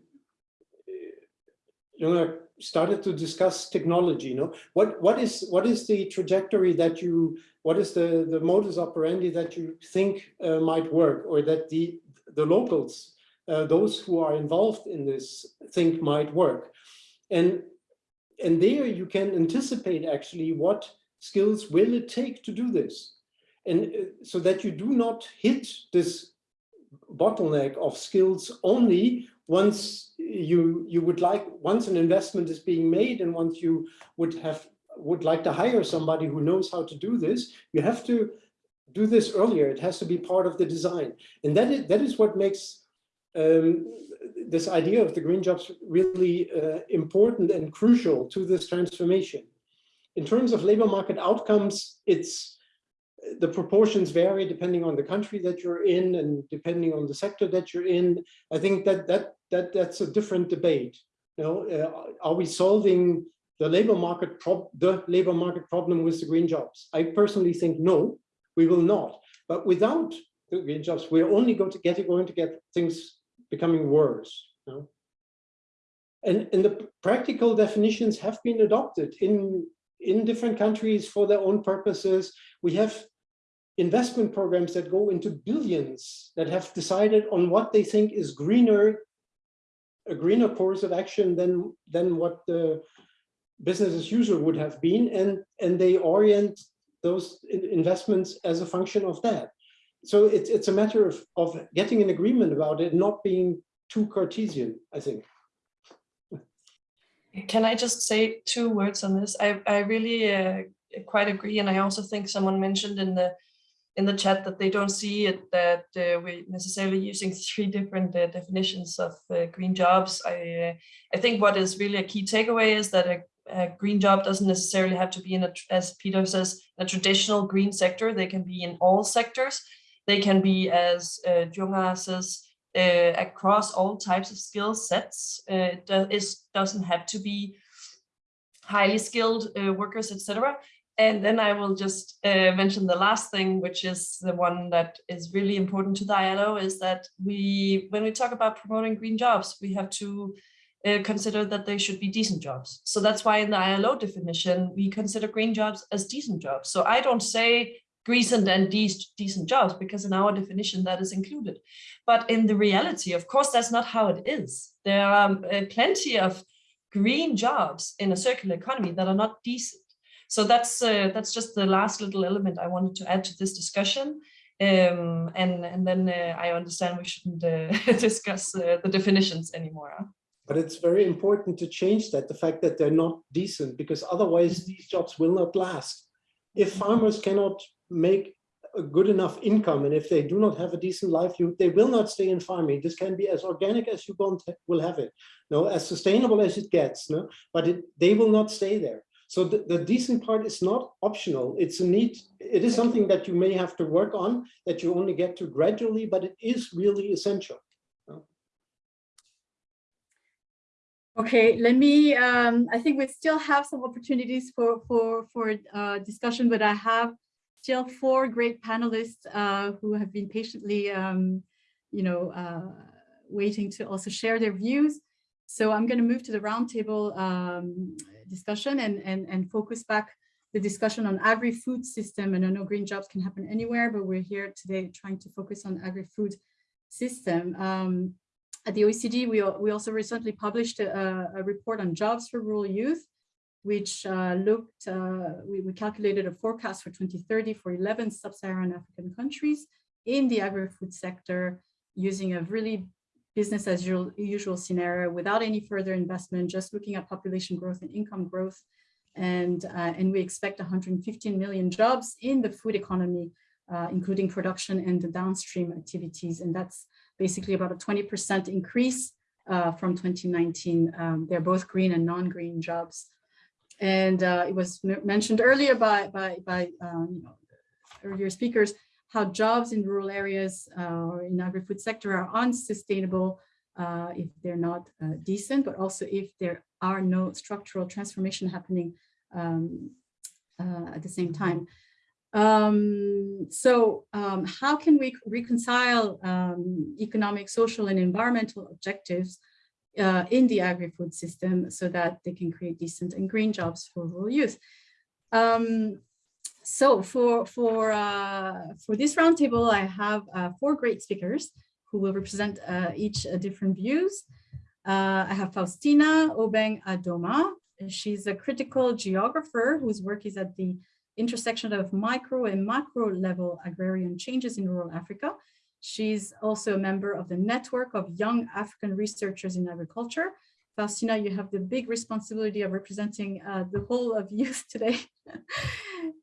you know, started to discuss technology, you know, what, what is, what is the trajectory that you, what is the, the modus operandi that you think uh, might work or that the, the locals, uh, those who are involved in this think might work? And, and there you can anticipate actually what skills will it take to do this. And uh, so that you do not hit this bottleneck of skills only once you you would like once an investment is being made and once you would have would like to hire somebody who knows how to do this you have to do this earlier it has to be part of the design and that is that is what makes um, this idea of the green jobs really uh, important and crucial to this transformation. In terms of labor market outcomes, it's the proportions vary depending on the country that you're in and depending on the sector that you're in. I think that that that that's a different debate. You know, uh, are we solving the labor market prob the labor market problem with the green jobs? I personally think no, we will not. But without the green jobs, we're only going to get going to get things becoming worse. You know? And, and the practical definitions have been adopted in, in different countries for their own purposes. We have investment programs that go into billions that have decided on what they think is greener, a greener course of action than, than what the business as usual would have been. And, and they orient those investments as a function of that. So it's, it's a matter of, of getting an agreement about it, not being too Cartesian, I think. Can I just say two words on this? I, I really uh, quite agree. And I also think someone mentioned in the in the chat that they don't see it that uh, we're necessarily using three different uh, definitions of uh, green jobs. I, I think what is really a key takeaway is that a, a, green job doesn't necessarily have to be in a, as Peter says, a traditional green sector. They can be in all sectors. They can be, as uh, Junga says, uh, across all types of skill sets. Uh, it does, doesn't have to be highly skilled uh, workers, etc. And then I will just uh, mention the last thing, which is the one that is really important to the ILO, is that we, when we talk about promoting green jobs, we have to uh, consider that they should be decent jobs. So that's why in the ILO definition, we consider green jobs as decent jobs. So I don't say decent and de decent jobs because in our definition that is included. But in the reality, of course, that's not how it is. There are uh, plenty of green jobs in a circular economy that are not decent. So that's uh, that's just the last little element I wanted to add to this discussion. Um, and, and then uh, I understand we shouldn't uh, discuss uh, the definitions anymore. But it's very important to change that, the fact that they're not decent, because otherwise these jobs will not last. If farmers cannot make a good enough income and if they do not have a decent livelihood, they will not stay in farming. This can be as organic as you want will have it, no, as sustainable as it gets, no, but it, they will not stay there. So the, the decent part is not optional. It's a need. It is something that you may have to work on that you only get to gradually, but it is really essential. Okay, let me, um, I think we still have some opportunities for, for, for uh, discussion, but I have still four great panelists uh, who have been patiently, um, you know, uh, waiting to also share their views. So I'm going to move to the roundtable um, discussion and, and, and focus back the discussion on agri-food system. And I know green jobs can happen anywhere, but we're here today trying to focus on agri-food system. Um, at the OECD, we, we also recently published a, a report on jobs for rural youth, which uh, looked, uh, we, we, calculated a forecast for 2030 for 11 sub-Saharan African countries in the agri-food sector using a really business as usual, scenario without any further investment, just looking at population growth and income growth. And, uh, and we expect 115 million jobs in the food economy, uh, including production and the downstream activities. And that's basically about a 20% increase uh, from 2019. Um, they're both green and non-green jobs. And uh, it was mentioned earlier by, by, by um, you know, earlier speakers, how jobs in rural areas uh, or in agri-food sector are unsustainable uh, if they're not uh, decent, but also if there are no structural transformation happening um, uh, at the same time. Um, so um, how can we reconcile um, economic, social, and environmental objectives uh, in the agri-food system so that they can create decent and green jobs for rural youth? Um, so for for uh, for this roundtable, I have uh, four great speakers who will represent uh, each uh, different views. Uh, I have Faustina Obeng Adoma. She's a critical geographer whose work is at the intersection of micro and macro level agrarian changes in rural Africa. She's also a member of the network of young African researchers in agriculture, Faustina, you have the big responsibility of representing uh, the whole of youth today.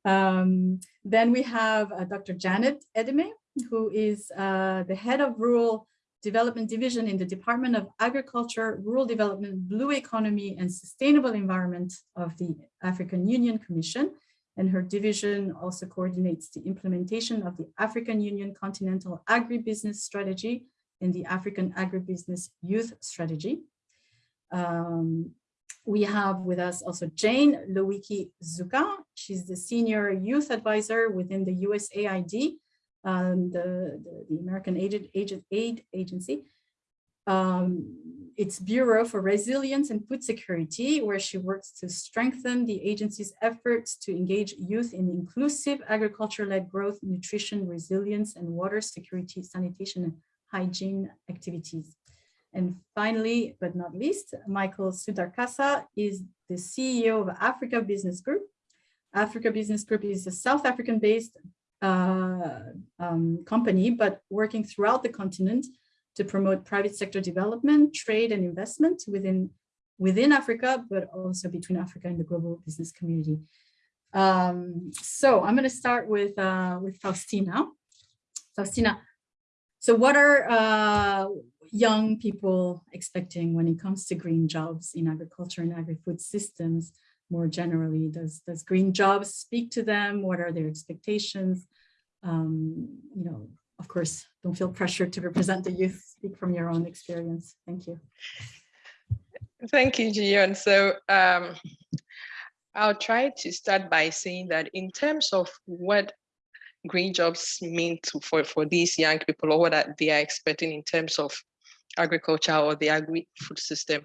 um, then we have uh, Dr. Janet Edeme, who is uh, the head of rural development division in the Department of Agriculture, Rural Development, Blue Economy and Sustainable Environment of the African Union Commission. And her division also coordinates the implementation of the African Union Continental Agribusiness Strategy and the African Agribusiness Youth Strategy. Um, we have with us also Jane Lowicki Zucca. She's the Senior Youth Advisor within the USAID, um, the, the, the, American Aid, Aid, Aid Agency. Um, its Bureau for Resilience and Food Security, where she works to strengthen the agency's efforts to engage youth in inclusive agriculture-led growth, nutrition, resilience, and water security, sanitation, and hygiene activities. And finally, but not least, Michael Sudarkasa is the CEO of Africa Business Group. Africa Business Group is a South African-based uh, um, company, but working throughout the continent to promote private sector development, trade and investment within, within Africa, but also between Africa and the global business community. Um, so I'm going to start with, uh, with Faustina. Faustina, so what are uh, young people expecting when it comes to green jobs in agriculture and agri-food systems more generally? Does, does green jobs speak to them? What are their expectations? Um, you know, of course, don't feel pressured to represent the youth, speak from your own experience. Thank you. Thank you, Jion. So um, I'll try to start by saying that in terms of what green jobs mean to, for, for these young people or what they are expecting in terms of agriculture or the agri-food system,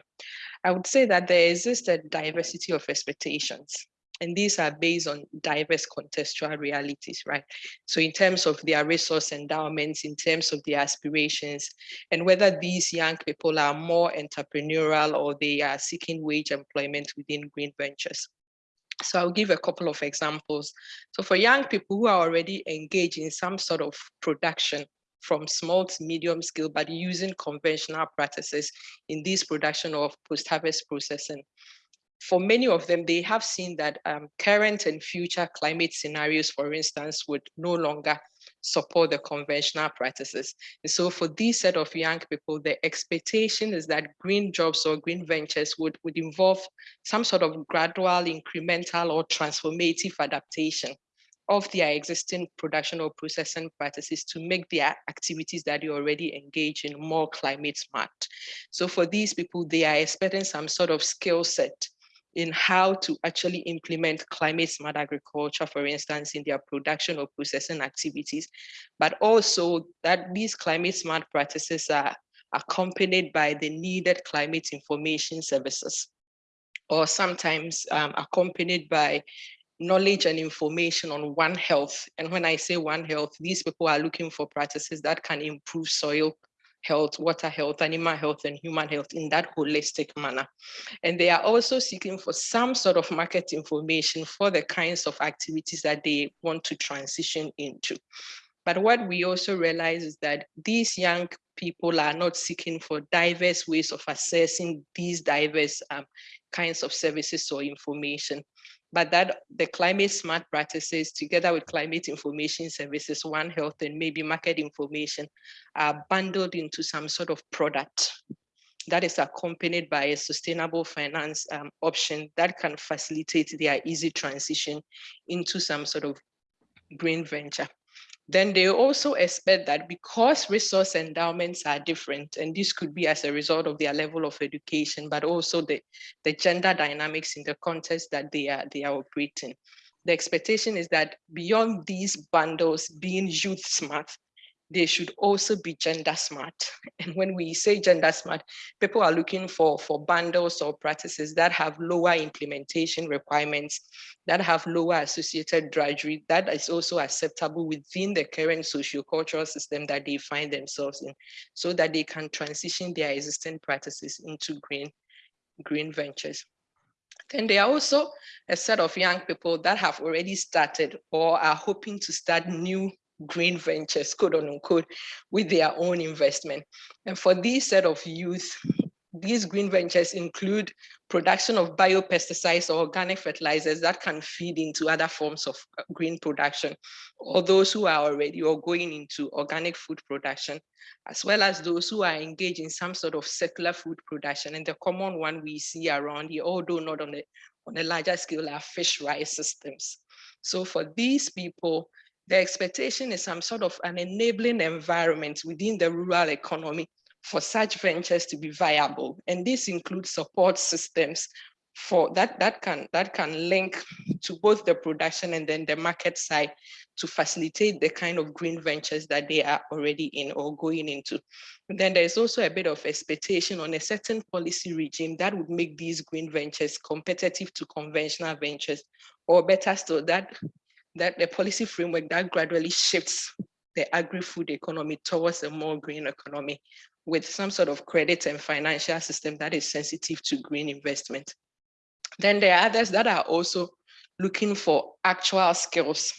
I would say that there exists a diversity of expectations. And these are based on diverse contextual realities, right? So in terms of their resource endowments, in terms of their aspirations, and whether these young people are more entrepreneurial or they are seeking wage employment within green ventures. So I'll give a couple of examples. So for young people who are already engaged in some sort of production from small to medium scale, but using conventional practices in this production of post-harvest processing. For many of them, they have seen that um, current and future climate scenarios, for instance, would no longer support the conventional practices. And so for this set of young people, the expectation is that green jobs or green ventures would, would involve some sort of gradual, incremental or transformative adaptation of their existing production or processing practices to make their activities that they already engage in more climate smart. So for these people, they are expecting some sort of skill set in how to actually implement climate smart agriculture, for instance, in their production or processing activities, but also that these climate smart practices are accompanied by the needed climate information services, or sometimes um, accompanied by knowledge and information on One Health. And when I say One Health, these people are looking for practices that can improve soil health, water health, animal health, and human health in that holistic manner. And they are also seeking for some sort of market information for the kinds of activities that they want to transition into. But what we also realize is that these young people are not seeking for diverse ways of assessing these diverse um, kinds of services or information but that the climate smart practices together with climate information services, One Health and maybe market information are bundled into some sort of product that is accompanied by a sustainable finance um, option that can facilitate their easy transition into some sort of green venture then they also expect that because resource endowments are different, and this could be as a result of their level of education, but also the, the gender dynamics in the context that they are, they are operating. The expectation is that beyond these bundles being youth smart, they should also be gender smart. And when we say gender smart, people are looking for, for bundles or practices that have lower implementation requirements, that have lower associated drudgery, that is also acceptable within the current sociocultural system that they find themselves in, so that they can transition their existing practices into green, green ventures. Then there are also a set of young people that have already started or are hoping to start new green ventures, quote unquote, with their own investment. And for these set of youth, these green ventures include production of biopesticides or organic fertilizers that can feed into other forms of uh, green production, or those who are already or going into organic food production, as well as those who are engaged in some sort of circular food production. And the common one we see around here, although not on the on a larger scale are fish rice systems. So for these people, the expectation is some sort of an enabling environment within the rural economy for such ventures to be viable. And this includes support systems for that that can that can link to both the production and then the market side to facilitate the kind of green ventures that they are already in or going into. And then there's also a bit of expectation on a certain policy regime that would make these green ventures competitive to conventional ventures, or better still, that that the policy framework that gradually shifts the agri-food economy towards a more green economy with some sort of credit and financial system that is sensitive to green investment. Then there are others that are also looking for actual skills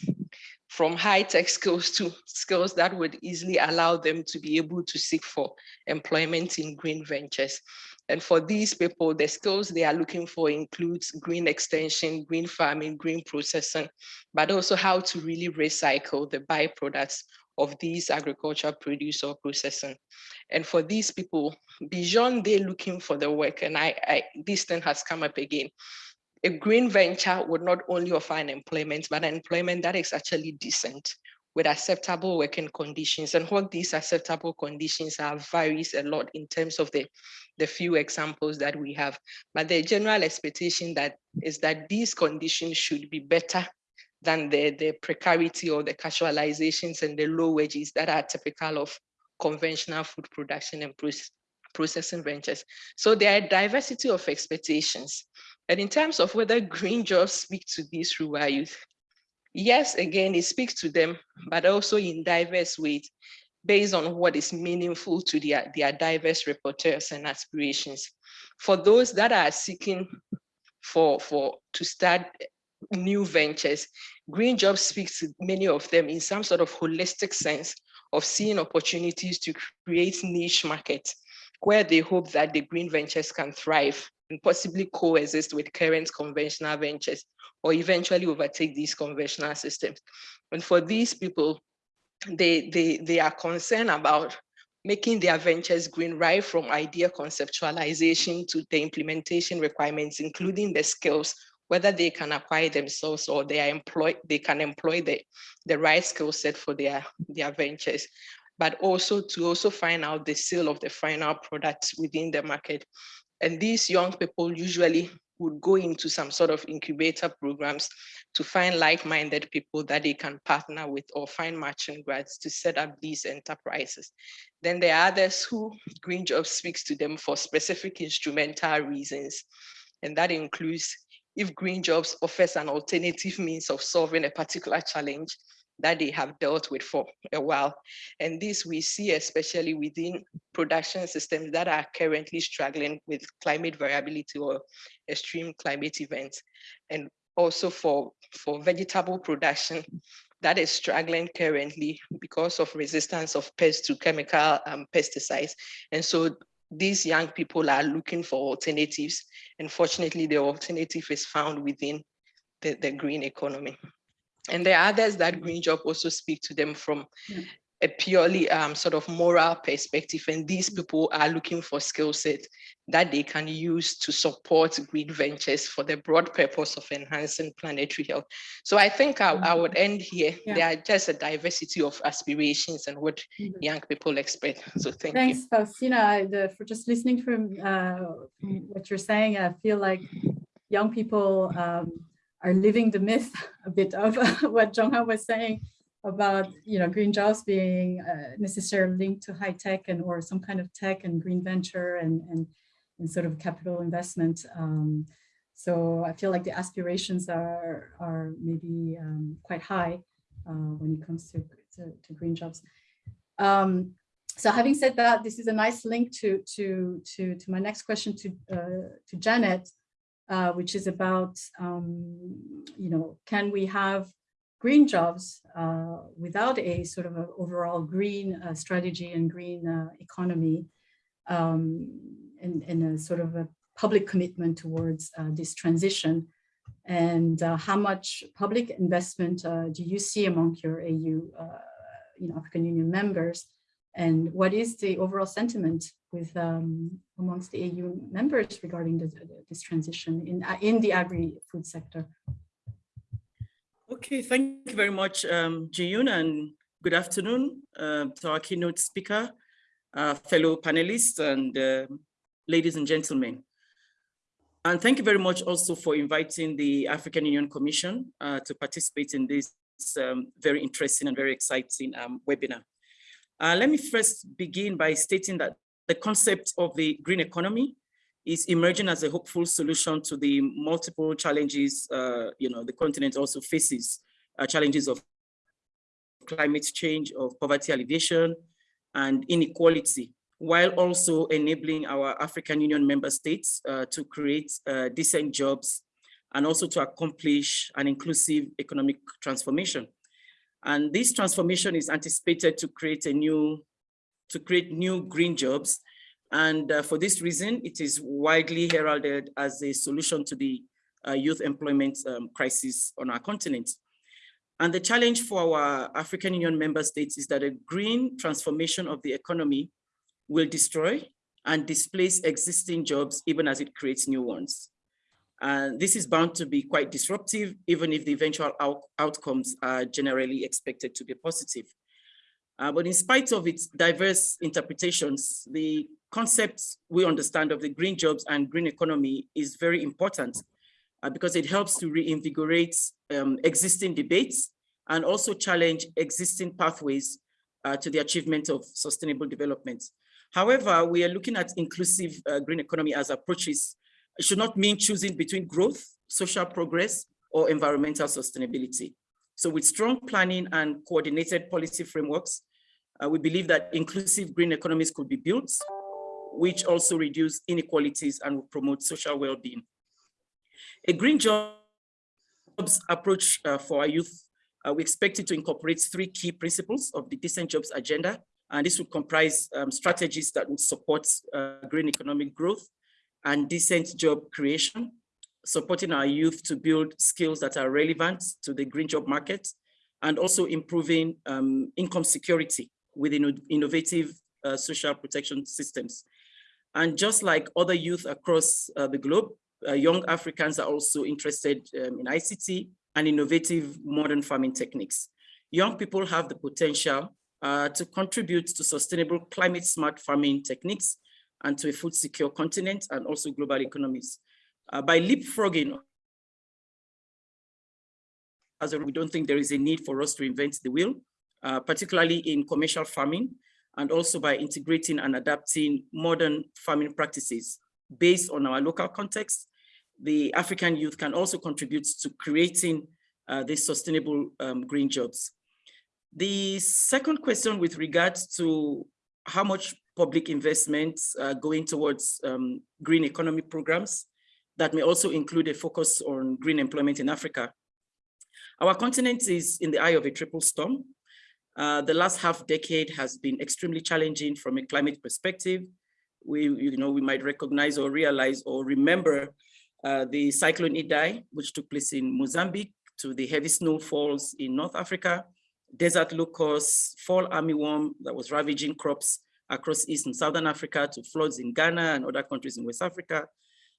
from high-tech skills to skills that would easily allow them to be able to seek for employment in green ventures. And for these people, the skills they are looking for includes green extension, green farming, green processing, but also how to really recycle the byproducts of these agricultural produce or processing. And for these people, beyond they looking for the work, and I, I this thing has come up again, a green venture would not only offer an employment, but an employment that is actually decent with acceptable working conditions. And what these acceptable conditions are varies a lot in terms of the, the few examples that we have. But the general expectation that is that these conditions should be better than the, the precarity or the casualizations and the low wages that are typical of conventional food production and processing ventures. So there are diversity of expectations. And in terms of whether green jobs speak to these rural youth, yes, again, it speaks to them, but also in diverse ways, based on what is meaningful to their, their diverse repertoires and aspirations. For those that are seeking for, for to start new ventures, green jobs speaks to many of them in some sort of holistic sense of seeing opportunities to create niche markets where they hope that the green ventures can thrive and possibly coexist with current conventional ventures or eventually overtake these conventional systems. And for these people, they, they, they are concerned about making their ventures green right from idea conceptualization to the implementation requirements, including the skills, whether they can acquire themselves or they are employed, they can employ the, the right skill set for their, their ventures but also to also find out the sale of the final products within the market. And these young people usually would go into some sort of incubator programs to find like-minded people that they can partner with or find matching grads to set up these enterprises. Then there are others who Green Jobs speaks to them for specific instrumental reasons. And that includes if Green Jobs offers an alternative means of solving a particular challenge, that they have dealt with for a while. And this we see especially within production systems that are currently struggling with climate variability or extreme climate events. And also for, for vegetable production that is struggling currently because of resistance of pests to chemical um, pesticides. And so these young people are looking for alternatives. And fortunately, the alternative is found within the, the green economy. And there are others that Green Job also speak to them from yeah. a purely um, sort of moral perspective. And these people are looking for skill set that they can use to support green ventures for the broad purpose of enhancing planetary health. So I think I, I would end here. Yeah. There are just a diversity of aspirations and what mm -hmm. young people expect. So thank Thanks, you. Thanks, Faustina. The, for just listening from, uh, what you're saying, I feel like young people um, are living the myth a bit of what Jongha was saying about you know green jobs being uh, necessarily linked to high tech and or some kind of tech and green venture and and, and sort of capital investment. Um, so I feel like the aspirations are are maybe um, quite high uh, when it comes to, to, to green jobs. Um, so having said that, this is a nice link to to to to my next question to uh, to Janet uh, which is about, um, you know, can we have green jobs uh, without a sort of an overall green uh, strategy and green uh, economy um, and, and, a sort of a public commitment towards uh, this transition? And how much public investment do you see among your AU, you know, African Union members? And what is the overall sentiment with um, amongst the AU members regarding this, this transition in, uh, in the agri-food sector. Okay, thank you very much, um, Jiyun, and good afternoon uh, to our keynote speaker, uh, fellow panelists, and uh, ladies and gentlemen. And thank you very much also for inviting the African Union Commission uh, to participate in this um, very interesting and very exciting um, webinar. Uh, let me first begin by stating that the concept of the green economy is emerging as a hopeful solution to the multiple challenges, uh, you know, the continent also faces, uh, challenges of climate change, of poverty alleviation, and inequality, while also enabling our African Union member states uh, to create uh, decent jobs and also to accomplish an inclusive economic transformation. And this transformation is anticipated to create a new, to create new green jobs. And uh, for this reason, it is widely heralded as a solution to the uh, youth employment um, crisis on our continent. And the challenge for our African Union member states is that a green transformation of the economy will destroy and displace existing jobs even as it creates new ones. And this is bound to be quite disruptive, even if the eventual out outcomes are generally expected to be positive. Uh, but in spite of its diverse interpretations, the concepts we understand of the green jobs and green economy is very important uh, because it helps to reinvigorate um, existing debates and also challenge existing pathways uh, to the achievement of sustainable development. However, we are looking at inclusive uh, green economy as approaches it should not mean choosing between growth, social progress, or environmental sustainability. So with strong planning and coordinated policy frameworks, uh, we believe that inclusive green economies could be built, which also reduce inequalities and will promote social well-being. A green jobs approach uh, for our youth, uh, we expect it to incorporate three key principles of the decent jobs agenda, and this would comprise um, strategies that would support uh, green economic growth, and decent job creation, supporting our youth to build skills that are relevant to the green job market, and also improving um, income security with innovative uh, social protection systems. And just like other youth across uh, the globe, uh, young Africans are also interested um, in ICT and innovative modern farming techniques. Young people have the potential uh, to contribute to sustainable climate smart farming techniques and to a food secure continent and also global economies. Uh, by leapfrogging, as we don't think there is a need for us to invent the wheel, uh, particularly in commercial farming, and also by integrating and adapting modern farming practices based on our local context, the African youth can also contribute to creating uh, these sustainable um, green jobs. The second question with regards to how much public investments uh, going towards um, green economy programs that may also include a focus on green employment in Africa. Our continent is in the eye of a triple storm. Uh, the last half decade has been extremely challenging from a climate perspective. We, you know, we might recognize or realize or remember uh, the cyclone Idai, which took place in Mozambique, to the heavy snowfalls in North Africa, desert locusts, fall armyworm that was ravaging crops across East and Southern Africa to floods in Ghana and other countries in West Africa.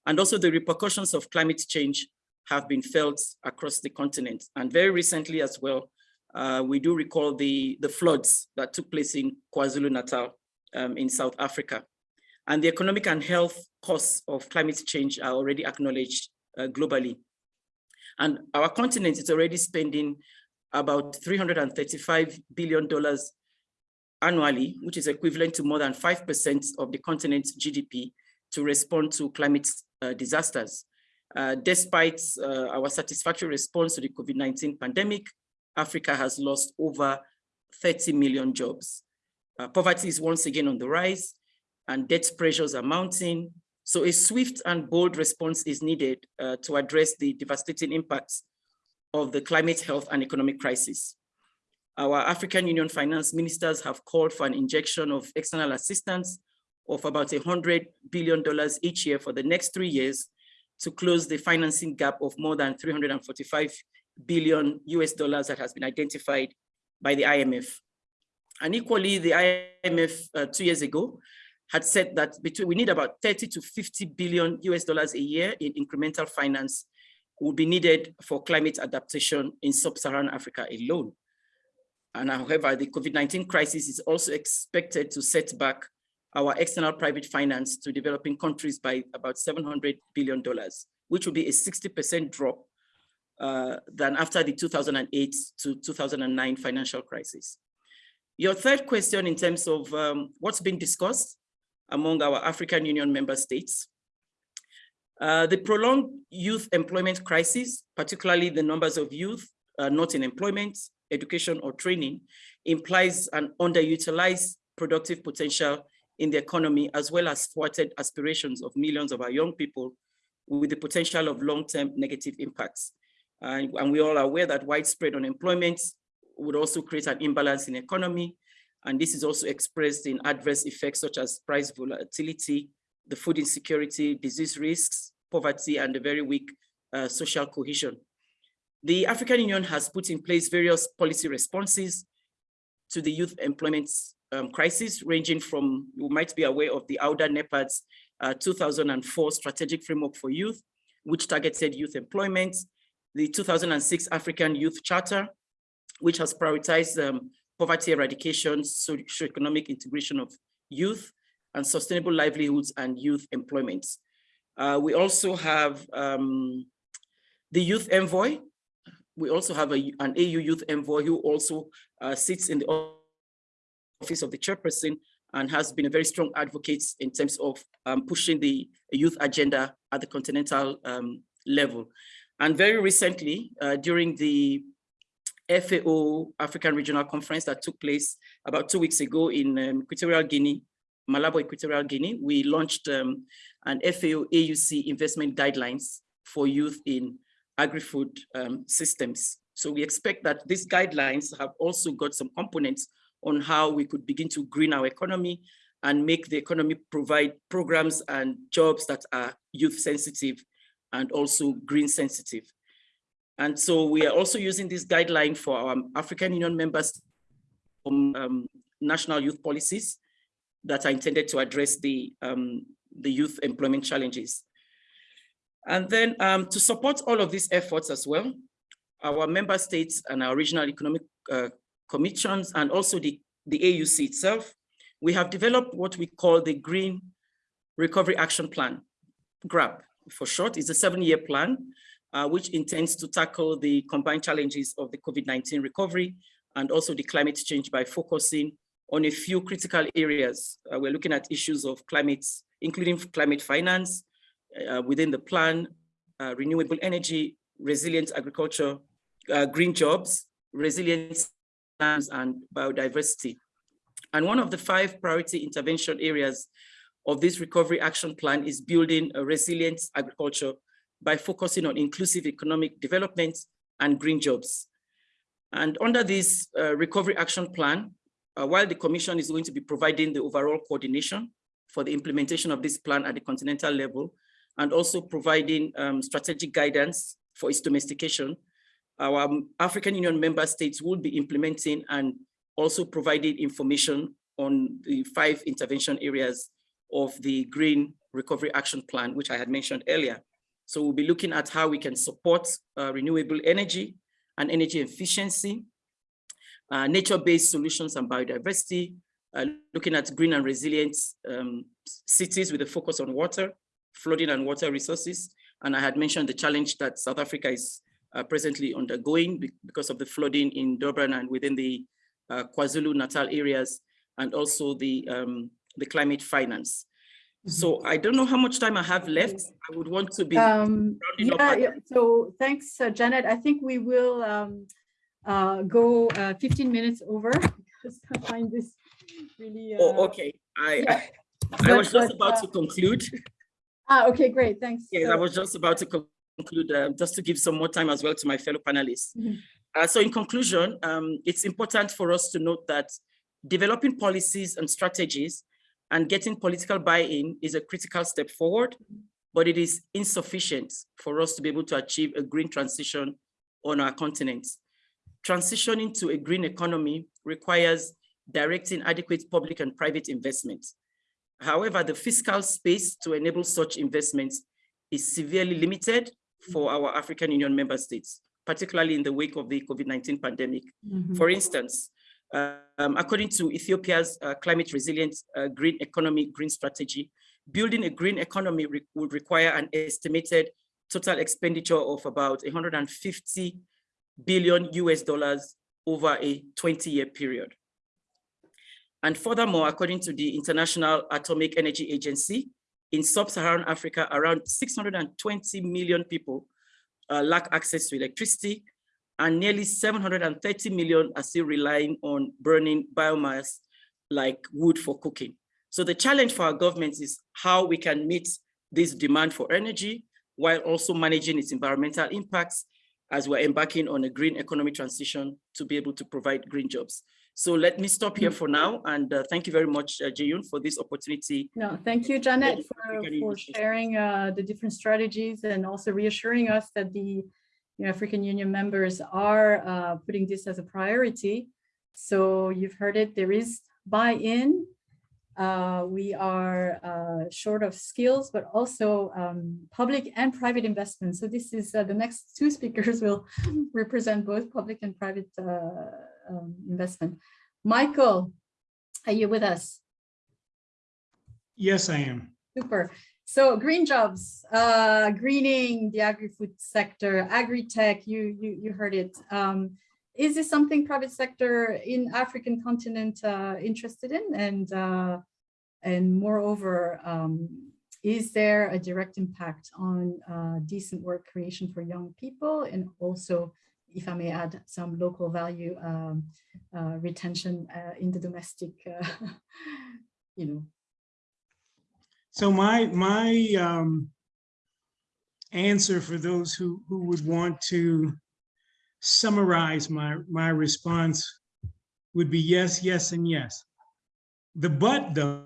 And also the repercussions of climate change have been felt across the continent. And very recently as well, uh, we do recall the, the floods that took place in KwaZulu-Natal um, in South Africa. And the economic and health costs of climate change are already acknowledged uh, globally. And our continent is already spending about $335 billion annually, which is equivalent to more than 5% of the continent's GDP to respond to climate uh, disasters. Uh, despite uh, our satisfactory response to the COVID-19 pandemic, Africa has lost over 30 million jobs. Uh, poverty is once again on the rise and debt pressures are mounting. So a swift and bold response is needed uh, to address the devastating impacts of the climate health and economic crisis. Our African Union finance ministers have called for an injection of external assistance of about $100 billion each year for the next three years to close the financing gap of more than 345 billion US dollars that has been identified by the IMF. And equally, the IMF uh, two years ago had said that between we need about 30 to 50 billion US dollars a year in incremental finance will be needed for climate adaptation in sub-Saharan Africa alone. And however, the COVID-19 crisis is also expected to set back our external private finance to developing countries by about $700 billion, which will be a 60% drop uh, than after the 2008 to 2009 financial crisis. Your third question in terms of um, what's been discussed among our African Union member states. Uh, the prolonged youth employment crisis, particularly the numbers of youth uh, not in employment, education or training, implies an underutilized productive potential in the economy, as well as thwarted aspirations of millions of our young people with the potential of long-term negative impacts. and we all are aware that widespread unemployment would also create an imbalance in the economy. And this is also expressed in adverse effects such as price volatility, the food insecurity, disease risks, poverty, and the very weak uh, social cohesion. The African Union has put in place various policy responses to the youth employment um, crisis, ranging from, you might be aware of the AUDA NEPAD's uh, 2004 Strategic Framework for Youth, which targeted youth employment, the 2006 African Youth Charter, which has prioritized um, poverty eradication, socio-economic integration of youth, and sustainable livelihoods and youth employment. Uh, we also have um, the Youth Envoy. We also have a, an AU Youth Envoy who also uh, sits in the office of the chairperson and has been a very strong advocate in terms of um, pushing the youth agenda at the continental um, level. And very recently, uh, during the FAO African Regional Conference that took place about two weeks ago in um, Equatorial Guinea, Malabo, Equatorial Guinea, we launched um, an FAO AUC investment guidelines for youth in agri-food um, systems. So we expect that these guidelines have also got some components on how we could begin to green our economy and make the economy provide programs and jobs that are youth sensitive and also green sensitive. And so we are also using this guideline for our African Union members from um, national youth policies that are intended to address the, um, the youth employment challenges. And then um, to support all of these efforts as well, our member states and our regional economic uh, commissions and also the, the AUC itself, we have developed what we call the Green Recovery Action Plan, GRAP for short, It's a seven-year plan uh, which intends to tackle the combined challenges of the COVID-19 recovery and also the climate change by focusing on a few critical areas. Uh, we're looking at issues of climate, including climate finance uh, within the plan, uh, renewable energy, resilient agriculture, uh, green jobs, resilience and biodiversity. And one of the five priority intervention areas of this recovery action plan is building a resilient agriculture by focusing on inclusive economic development and green jobs. And under this uh, recovery action plan, uh, while the commission is going to be providing the overall coordination for the implementation of this plan at the continental level, and also providing um, strategic guidance for its domestication, our African Union member states will be implementing and also providing information on the five intervention areas of the Green Recovery Action Plan, which I had mentioned earlier. So we'll be looking at how we can support uh, renewable energy and energy efficiency, uh, nature-based solutions and biodiversity, uh, looking at green and resilient um, cities with a focus on water, flooding and water resources. And I had mentioned the challenge that South Africa is uh, presently undergoing because of the flooding in Durban and within the uh, KwaZulu-Natal areas, and also the, um, the climate finance. So I don't know how much time I have left. I would want to be um, yeah, yeah, So thanks, uh, Janet. I think we will um, uh, go uh, 15 minutes over because I find this really. oh, okay. I yeah. I, I was just about to uh, conclude. Ah, okay, great. Thanks. Yes, so, I was just about to conclude uh, just to give some more time as well to my fellow panelists. Mm -hmm. so in conclusion, um, it's important for us to note that developing policies and strategies and getting political buy-in is a critical step forward, but it is insufficient for us to be able to achieve a green transition on our continent. Transitioning to a green economy requires directing adequate public and private investment. However, the fiscal space to enable such investments is severely limited for our African Union member states, particularly in the wake of the COVID-19 pandemic. Mhm. For instance, um, according to Ethiopia's uh, climate resilient uh, green economy green strategy, building a green economy re would require an estimated total expenditure of about 150 billion US dollars over a 20 year period. And furthermore, according to the International Atomic Energy Agency, in sub-Saharan Africa, around 620 million people uh, lack access to electricity and nearly 730 million are still relying on burning biomass like wood for cooking. So the challenge for our government is how we can meet this demand for energy while also managing its environmental impacts as we're embarking on a green economy transition to be able to provide green jobs. So let me stop here for now and uh, thank you very much, uh, Jiyun, for this opportunity. No, thank you, Janet, for, for sharing uh, the different strategies and also reassuring us that the you know, African Union members are uh, putting this as a priority. So you've heard it, there is buy-in. Uh, we are uh, short of skills, but also um, public and private investment. So this is uh, the next two speakers will represent both public and private uh, um, investment. Michael, are you with us? Yes, I am. Super. So green jobs, uh, greening the agri-food sector, agri-tech, you, you, you heard it. Um, is this something private sector in African continent uh, interested in? And, uh, and moreover, um, is there a direct impact on uh, decent work creation for young people? And also, if I may add, some local value um, uh, retention uh, in the domestic, uh, you know, So my, my um, answer for those who, who would want to summarize my, my response would be yes, yes, and yes. The but though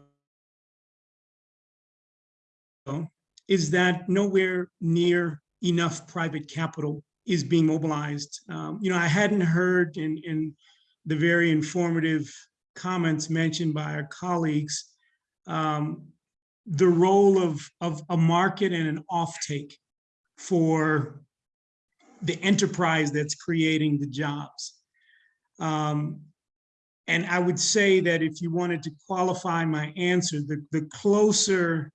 is that nowhere near enough private capital is being mobilized. Um, you know, I hadn't heard in, in the very informative comments mentioned by our colleagues um, the role of, of a market and an offtake for the enterprise that's creating the jobs. Um, and I would say that if you wanted to qualify my answer, the, the closer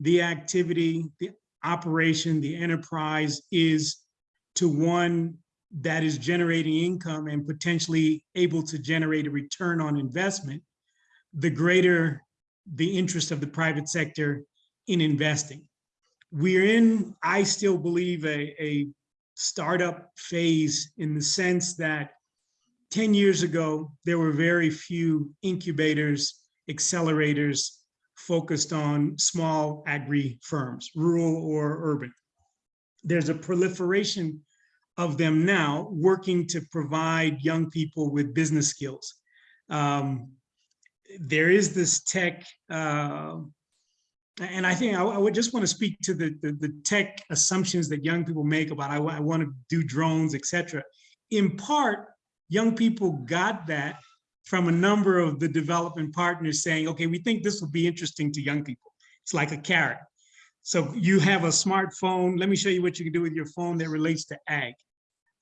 the activity, the operation, the enterprise is to one that is generating income and potentially able to generate a return on investment, the greater the interest of the private sector in investing. We're in, I still believe, a, a startup phase in the sense that 10 years ago, there were very few incubators, accelerators focused on small agri firms, rural or urban. There's a proliferation of them now working to provide young people with business skills. Um, there is this tech, uh, and I think I, I, would just want to speak to the, the, the tech assumptions that young people make about I, I want to do drones, etc. In part, young people got that from a number of the development partners saying, okay, we think this will be interesting to young people. It's like a carrot. So you have a smartphone. Let me show you what you can do with your phone that relates to ag.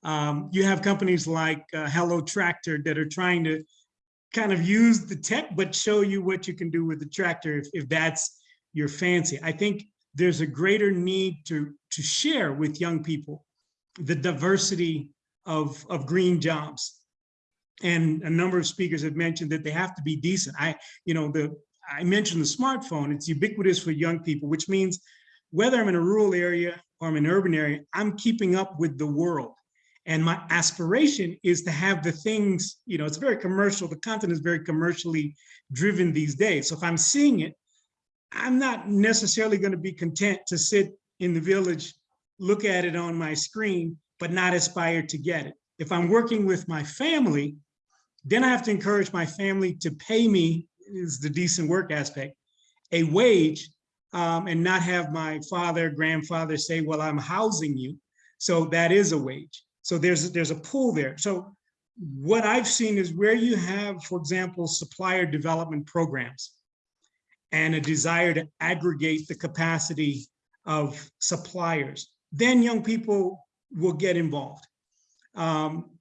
Um, you have companies like uh, Hello Tractor that are trying to kind of use the tech, but show you what you can do with the tractor if, if that's your fancy. I think there's a greater need to, to share with young people the diversity of, of green jobs. And a number of speakers have mentioned that they have to be decent. I, you know, the I mentioned the smartphone, it's ubiquitous for young people, which means whether I'm in a rural area or I'm in an urban area, I'm keeping up with the world. And my aspiration is to have the things, you know, it's very commercial. The content is very commercially driven these days. So if I'm seeing it, I'm not necessarily going to be content to sit in the village, look at it on my screen, but not aspire to get it. If I'm working with my family, then I have to encourage my family to pay me, is the decent work aspect, a wage um, and not have my father, grandfather say, well, I'm housing you. So that is a wage. So there's, there's a pool there. So what I've seen is where you have, for example, supplier development programs. and a desire to aggregate the capacity of suppliers, then young people will get involved. Um,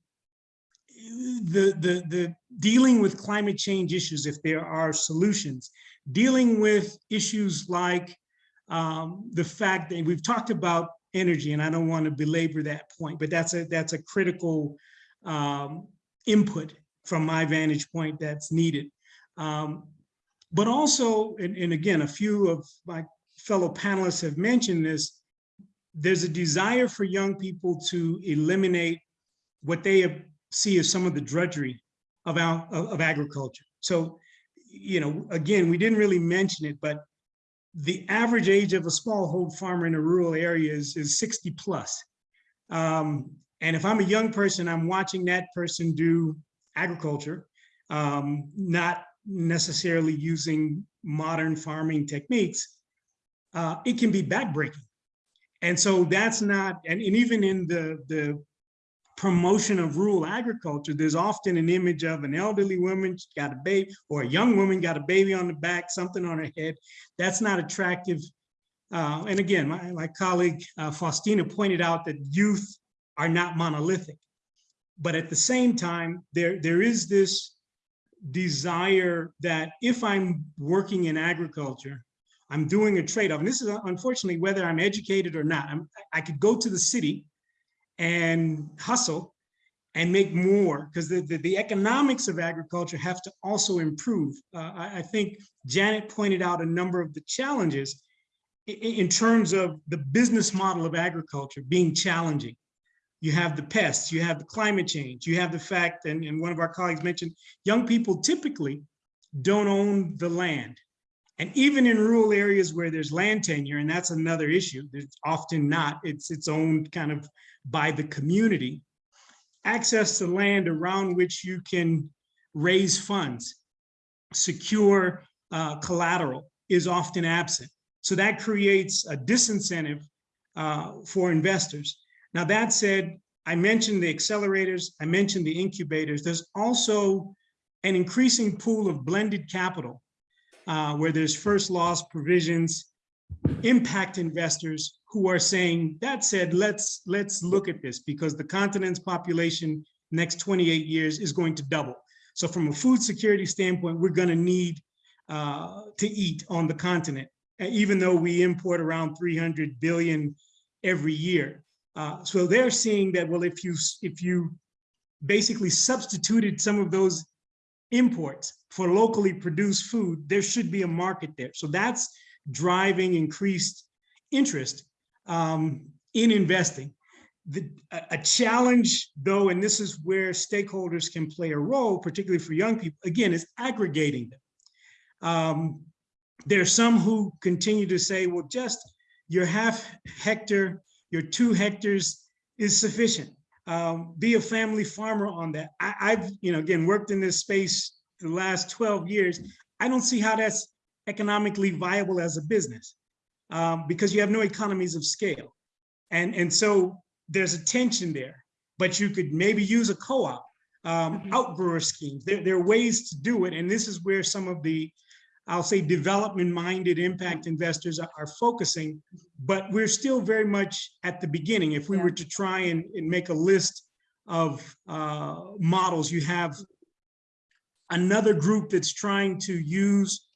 the, the, the dealing with climate change issues, if there are solutions, dealing with issues like um, the fact that we've talked about energy, and I don't want to belabor that point, but that's a that's a critical um, input from my vantage point that's needed. Um, but also, and, and again, a few of my fellow panelists have mentioned this, there's a desire for young people to eliminate what they see as some of the drudgery of, our, of, of agriculture. So, you know, again, we didn't really mention it, but the average age of a smallhold farmer in a rural area is, is 60 plus. Um, and if I'm a young person, I'm watching that person do agriculture, um, not necessarily using modern farming techniques, uh, it can be backbreaking. And so that's not, and, and even in the, the promotion of rural agriculture, there's often an image of an elderly woman got a baby or a young woman got a baby on the back, something on her head. That's not attractive. Uh, and again, my, my colleague uh, Faustina pointed out that youth are not monolithic. But at the same time, there, there is this desire that if I'm working in agriculture, I'm doing a trade-off. And this is unfortunately whether I'm educated or not. I'm, I could go to the city and hustle and make more because the, the, the, economics of agriculture have to also improve. Uh, I, I, think Janet pointed out a number of the challenges in, in, terms of the business model of agriculture being challenging. You have the pests, you have the climate change, you have the fact, and, and one of our colleagues mentioned, young people typically don't own the land. And even in rural areas where there's land tenure, and that's another issue, there's often not, it's its own kind of by the community, access to land around which you can raise funds, secure uh, collateral is often absent. So that creates a disincentive uh, for investors. Now that said, I mentioned the accelerators, I mentioned the incubators. There's also an increasing pool of blended capital uh, where there's first loss provisions, impact investors who are saying, that said, let's, let's look at this because the continent's population next 28 years is going to double. So from a food security standpoint, we're gonna need uh, to eat on the continent, even though we import around 300 billion every year. Uh, so they're seeing that, well, if you, if you basically substituted some of those imports for locally produced food, there should be a market there. So that's driving increased interest um, in investing. The, a, a challenge though, and this is where stakeholders can play a role, particularly for young people, again, is aggregating them. Um, there are some who continue to say, well, just your half hectare, your two hectares is sufficient. Um, be a family farmer on that. I, I've, you know, again, worked in this space the last 12 years. I don't see how that's economically viable as a business um, because you have no economies of scale. And, and so there's a tension there, but you could maybe use a co-op, um, mm-hmm. outgrower schemes. There, there are ways to do it. And this is where some of the, I'll say development-minded impact investors are, are, focusing, but we're still very much at the beginning. If we yeah. were to try and, and, make a list of uh, models, you have another group that's trying to use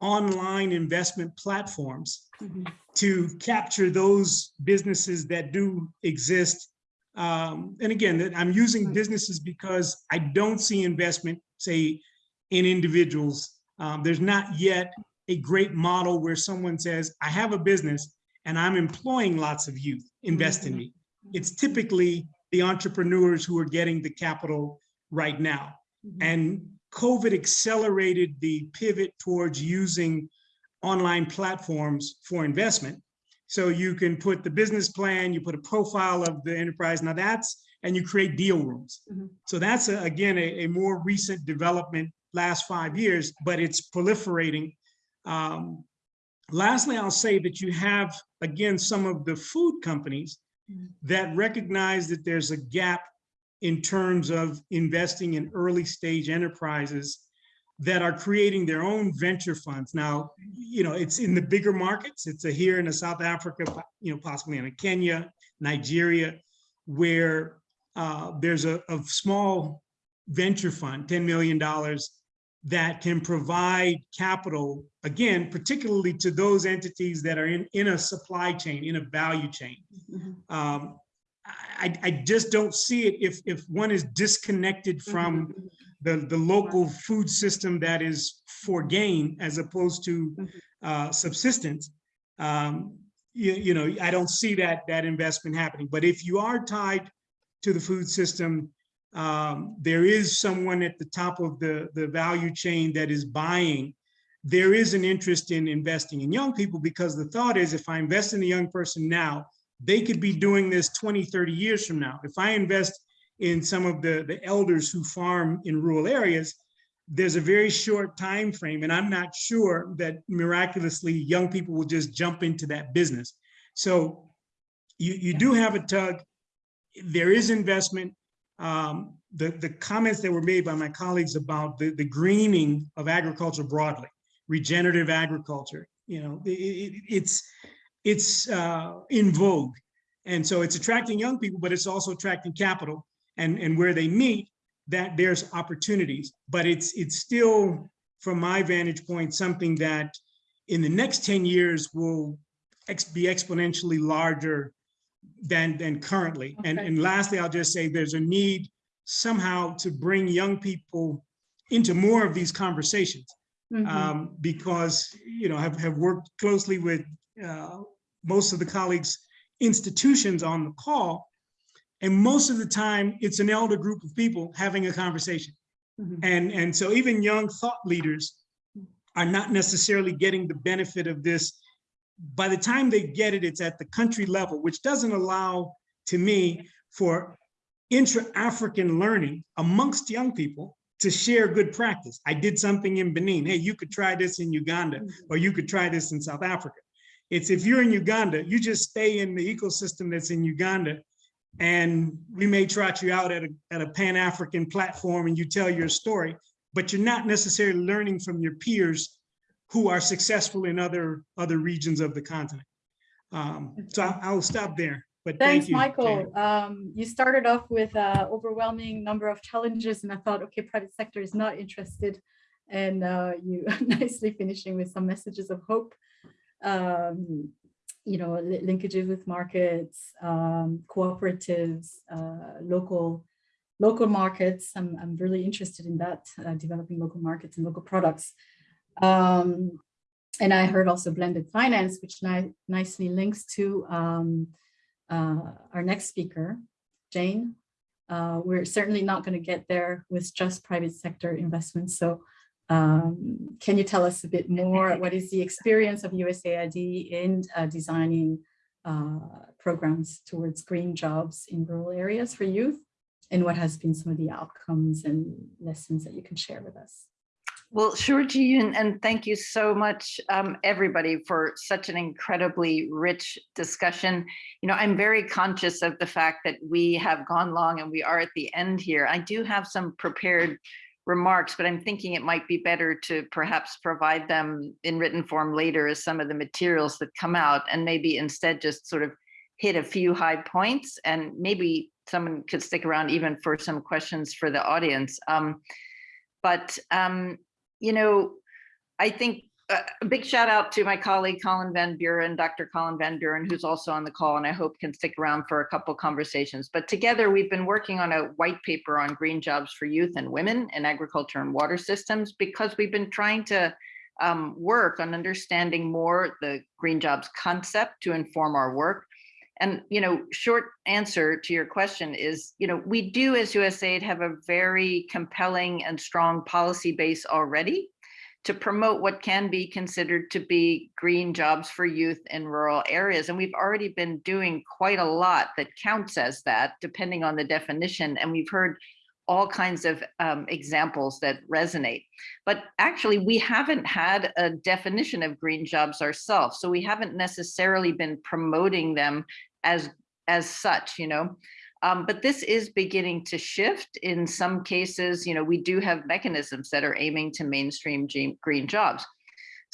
online investment platforms mm -hmm. to capture those businesses that do exist. Um, and again, I'm using businesses because I don't see investment, say, in individuals. Um, there's not yet a great model where someone says, I have a business and I'm employing lots of youth, invest in me. It's typically the entrepreneurs who are getting the capital right now. Mm -hmm. And COVID accelerated the pivot towards using online platforms for investment. So you can put the business plan, you put a profile of the enterprise. Now that's, and you create deal rooms. Mm -hmm. So that's, a, again, a, a, more recent development last five years, but it's proliferating. Um, lastly, I'll say that you have, again, some of the food companies mm -hmm. that recognize that there's a gap in terms of investing in early stage enterprises that are creating their own venture funds. Now, you know, it's in the bigger markets. It's a here in a South Africa, you know, possibly in a Kenya, Nigeria, where uh, there's a, a small venture fund, $10 million, that can provide capital, again, particularly to those entities that are in, in a supply chain, in a value chain. Mhm. Um, I, I just don't see it if, if one is disconnected from the, the local food system that is for gain as opposed to Mhm. uh, subsistence. Um, you, you know, I don't see that, that investment happening. But if you are tied to the food system, um, there is someone at the top of the, the value chain that is buying. There is an interest in investing in young people because the thought is if I invest in a young person now, they could be doing this 20, 30 years from now. If I invest in some of the, the elders who farm in rural areas, there's a very short time frame, and I'm not sure that miraculously young people will just jump into that business. So you, you do have a tug. There is investment. Um, the, the comments that were made by my colleagues about the, the greening of agriculture broadly, regenerative agriculture, you know, it, it- it's, it's uh, in vogue. And so it's attracting young people, but it's also attracting capital and, and where they meet, that there's opportunities. But it's, it's still, from my vantage point, something that in the next 10 years will ex- be exponentially larger than, than currently. And, Okay. and lastly, I'll just say there's a need somehow to bring young people into more of these conversations Mhm. um, because, you know, have, have worked closely with uh, most of the colleagues' institutions on the call. And most of the time, it's an elder group of people having a conversation. Mhm. And, and so even young thought leaders are not necessarily getting the benefit of this. By the time they get it, it's at the country level, which doesn't allow, to me, for intra-African learning amongst young people to share good practice. I did something in Benin. Hey, you could try this in Uganda, mm-hmm. or you could try this in South Africa. It's if you're in Uganda, you just stay in the ecosystem that's in Uganda. And we may trot you out at a, at a Pan-African platform and you tell your story, but you're not necessarily learning from your peers who are successful in other, other regions of the continent. Um, so I- I'll stop there, but thank Thanks, you. Michael. Um, you started off with an overwhelming number of challenges and I thought, okay, private sector is not interested. And uh, you nicely finishing with some messages of hope. Um, you know, li- linkages with markets, um, cooperatives, uh, local, local markets. I'm, I'm really interested in that, uh, developing local markets and local products. Um, and I heard also blended finance, which ni- nicely links to um, uh, our next speaker, Jane. Uh, we're certainly not going to get there with just private sector investments. So um, can you tell us a bit more? What is the experience of USAID in uh, designing uh, programs towards green jobs in rural areas for youth? And what has been some of the outcomes and lessons that you can share with us? Well, sure, Ji-yoon, and thank you so much, um, everybody, for such an incredibly rich discussion. You know, I'm very conscious of the fact that we have gone long and we are at the end here. I do have some prepared remarks, but I'm thinking it might be better to perhaps provide them in written form later as some of the materials that come out and maybe instead just sort of hit a few high points and maybe someone could stick around even for some questions for the audience. Um, but um, you know, I think uh, a big shout out to my colleague Colin Van Buren, Dr. Colin Van Buren, who's also on the call and I hope can stick around for a couple conversations. But together we've been working on a white paper on green jobs for youth and women in agriculture and water systems because we've been trying to um, work on understanding more the green jobs concept to inform our work. And, you know, short answer to your question is, you know, we do as USAID have a very compelling and strong policy base already to promote what can be considered to be green jobs for youth in rural areas. And we've already been doing quite a lot that counts as that, depending on the definition. And we've heard all kinds of um, examples that resonate. But actually, we haven't had a definition of green jobs ourselves. So we haven't necessarily been promoting them as, as such, you know. Um, but this is beginning to shift. In some cases, you know, we do have mechanisms that are aiming to mainstream green jobs.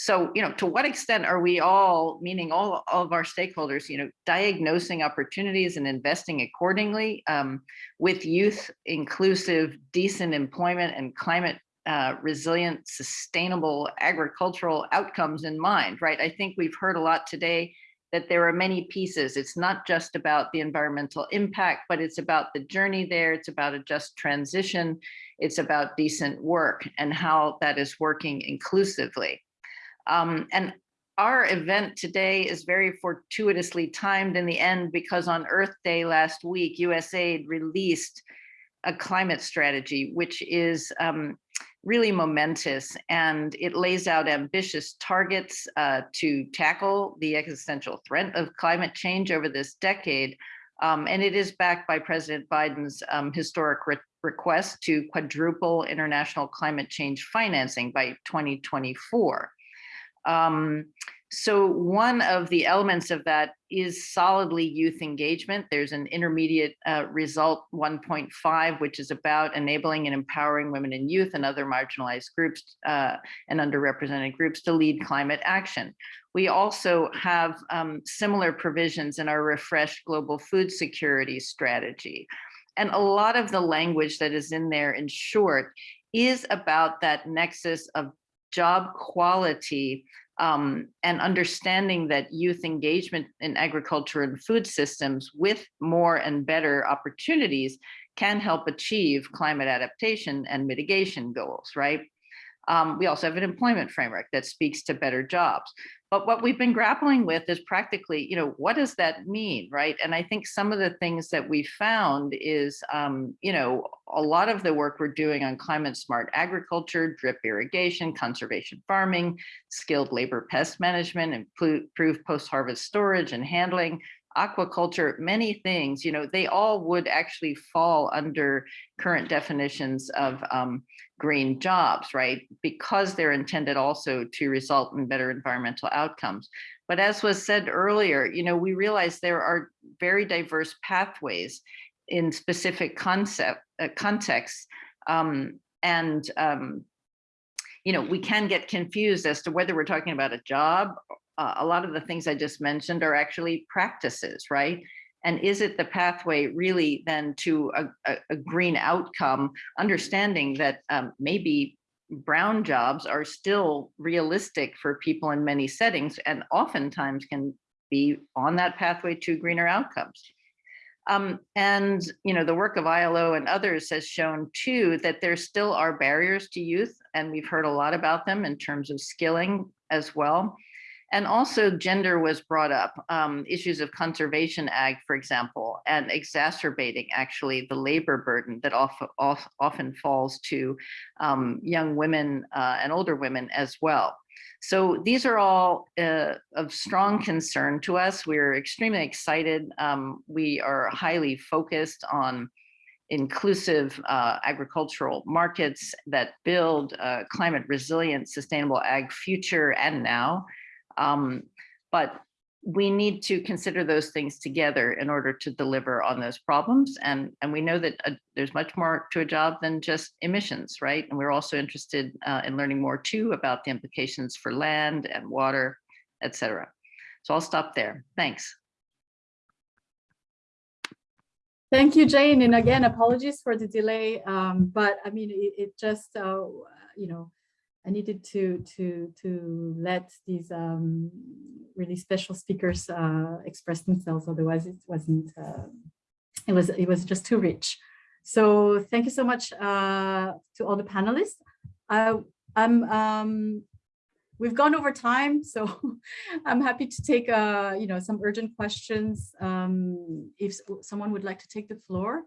So, you know, to what extent are we all, meaning all, all of our stakeholders, you know, diagnosing opportunities and investing accordingly um, with youth inclusive, decent employment and climate uh, resilient, sustainable agricultural outcomes in mind, right? I think we've heard a lot today that there are many pieces. It's not just about the environmental impact, but it's about the journey there. It's about a just transition. It's about decent work and how that is working inclusively. Um, and our event today is very fortuitously timed in the end because on Earth Day last week, USAID released a climate strategy, which is um, really momentous and it lays out ambitious targets uh, to tackle the existential threat of climate change over this decade. Um, and it is backed by President Biden's um, historic re request to quadruple international climate change financing by 2024. Um, so one of the elements of that is solidly youth engagement. There's an intermediate uh, result 1.5, which is about enabling and empowering women and youth and other marginalized groups uh, and underrepresented groups to lead climate action. We also have um, similar provisions in our refreshed global food security strategy. And a lot of the language that is in there in short is about that nexus of job quality um, and understanding that youth engagement in agriculture and food systems with more and better opportunities can help achieve climate adaptation and mitigation goals, right? Um, we also have an employment framework that speaks to better jobs. But what we've been grappling with is practically, you know, what does that mean, right? And I think some of the things that we found is, um, you know, a lot of the work we're doing on climate smart agriculture, drip irrigation, conservation farming, skilled labor pest management, improved post-harvest storage and handling, aquaculture, many things, you know, they all would actually fall under current definitions of um, green jobs, right? Because they're intended also to result in better environmental outcomes. But as was said earlier, you know, we realize there are very diverse pathways in specific concept uh, contexts. Um, and, um, you know, we can get confused as to whether we're talking about a job. Uh, a lot of the things I just mentioned are actually practices, right? And is it the pathway really then to a, a, a green outcome, understanding that um, maybe brown jobs are still realistic for people in many settings and oftentimes can be on that pathway to greener outcomes. Um, and you know the work of ILO and others has shown too that there still are barriers to youth, and we've heard a lot about them in terms of skilling as well. And also gender was brought up, um, issues of conservation ag, for example, and exacerbating actually the labor burden that often, often falls to um, young women uh, and older women as well. So these are all uh, of strong concern to us. We're extremely excited. Um, we are highly focused on inclusive uh, agricultural markets that build uh, climate resilient, sustainable ag future and now. Um, but we need to consider those things together in order to deliver on those problems. And, and we know that uh, there's much more to a job than just emissions, right? And we're also interested uh, in learning more too about the implications for land and water, et cetera. So I'll stop there. Thanks. Thank you, Jane. And again, apologies for the delay. Um, but I mean, it, it just, uh, you know, I needed to to to let these um, really special speakers uh, express themselves. Otherwise, it wasn't. Uh, it was it was just too rich. So thank you so much uh, to all the panelists. I, I'm um, we've gone over time, so I'm happy to take uh, you know some urgent questions. Um, if someone would like to take the floor.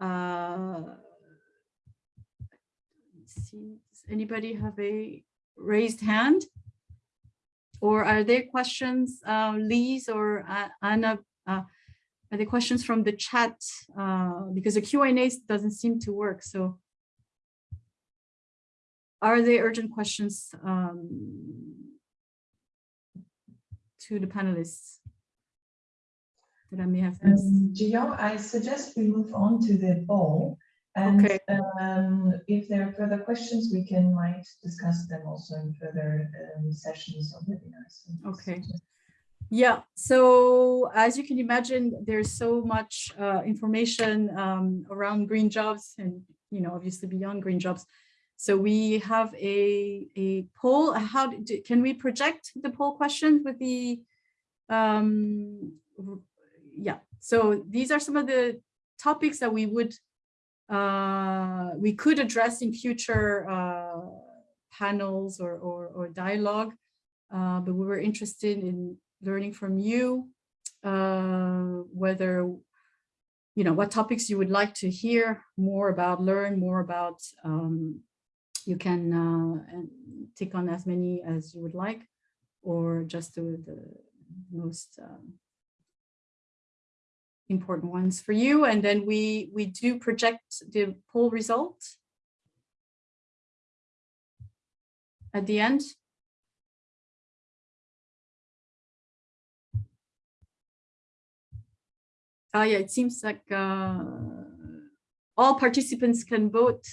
Uh, see Does anybody have a raised hand? Or are there questions, uh, Lise or uh, Anna, uh, are there questions from the chat? Uh, because the Q&A doesn't seem to work. So are there urgent questions um, to the panelists? that I may have missed? Um, Gio, I suggest we move on to the poll. And Okay. um, if there are further questions, we can might discuss them also in further um, sessions of webinars. Okay. Yeah, so as you can imagine, there's so much uh, information um, around green jobs and, you know, obviously beyond green jobs. So we have a, a poll. How do, can we project the poll questions with the, um, yeah, so these are some of the topics that we would, uh, we could address in future uh, panels or, or, or dialogue. Uh, but we were interested in learning from you, uh, whether, you know, what topics you would like to hear more about, learn more about. Um, you can uh, take on as many as you would like, or just do the most um, important ones for you. And then we, we do project the poll result at the end. Oh yeah, it seems like uh, all participants can vote.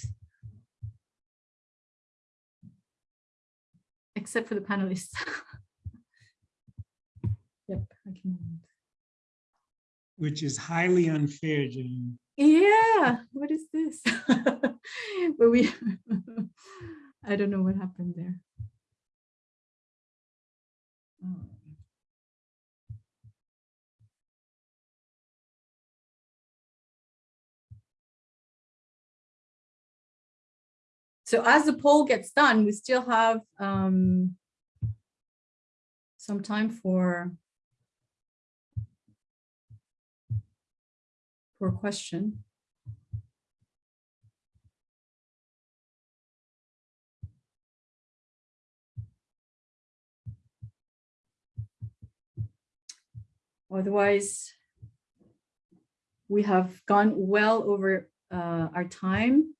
Except for the panelists. Yep, I can. Which is highly unfair, Jane. Yeah, what is this? But we, I don't know what happened there. So as the poll gets done, we still have um, some time for a question. Otherwise, we have gone well over uh, our time,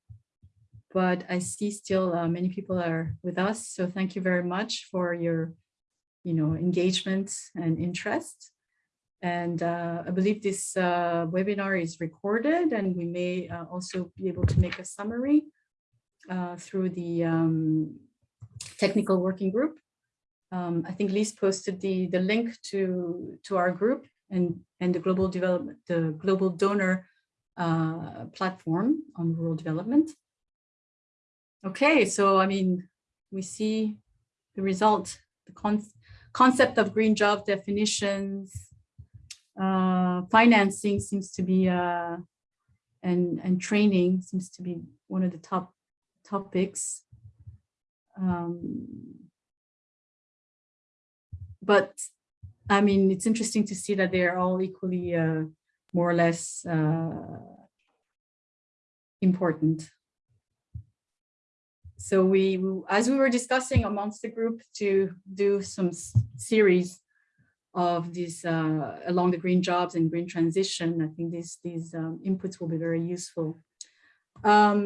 but I see still uh, many people are with us. So thank you very much for your, you know, engagement and interest. And uh, I believe this uh, webinar is recorded and we may uh, also be able to make a summary uh, through the um, technical working group. Um, I think Lise posted the, the link to, to our group and, and the global development, the global donor uh, platform on rural development. Okay, so I mean, we see the result, the con concept of green job definitions, uh, financing seems to be, uh, and, and training seems to be one of the top topics. Um, but I mean, it's interesting to see that they're all equally uh, more or less uh, important. So we, as we were discussing amongst the group to do some series of these uh, along the green jobs and green transition, I think these, these um, inputs will be very useful. Um,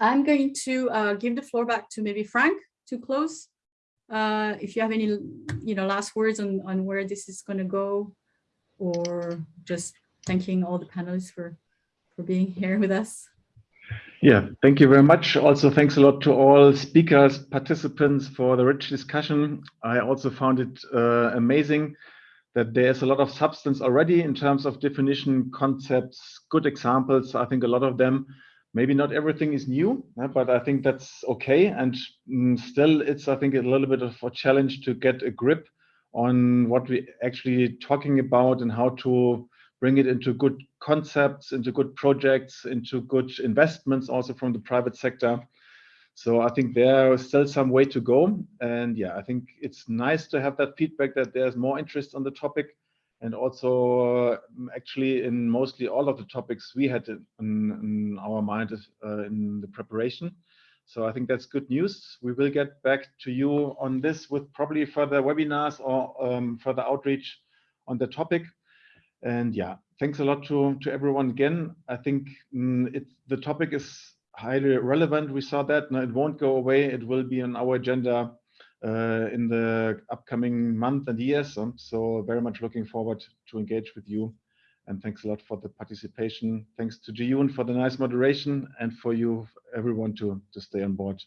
I'm going to uh, give the floor back to maybe Frank to close. Uh, if you have any, you know, last words on, on where this is going to go, or just thanking all the panelists for, for being here with us. Yeah, thank you very much. Also, thanks a lot to all speakers, participants for the rich discussion. I also found it uh, amazing that there's a lot of substance already in terms of definition, concepts, good examples. I think a lot of them, maybe not everything is new, but I think that's okay. And mm, still, it's, I think, a little bit of a challenge to get a grip on what we actually talking about and how to bring it into good concepts, into good projects, into good investments also from the private sector. So I think there is still some way to go. And yeah, I think it's nice to have that feedback that there's more interest on the topic. And also uh, actually in mostly all of the topics we had in, in our mind uh, in the preparation. So I think that's good news. We will get back to you on this with probably further webinars or um, further outreach on the topic. And yeah, thanks a lot to, to everyone again. I think mm, the topic is highly relevant. We saw that. No, it won't go away. It will be on our agenda uh, in the upcoming month and years. Um, so very much looking forward to engage with you. And thanks a lot for the participation. Thanks to Jiyun for the nice moderation and for you, everyone, to, to stay on board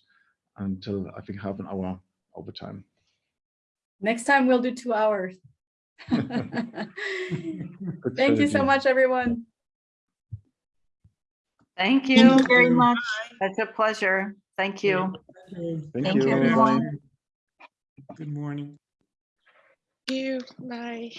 until I think half an hour overtime. Next time we'll do two hours. Good Thank you so much, everyone. Thank Thank you. you very much. That's a pleasure. Thank you. Thank, Thank you. you, everyone. Good morning. Thank you. Bye.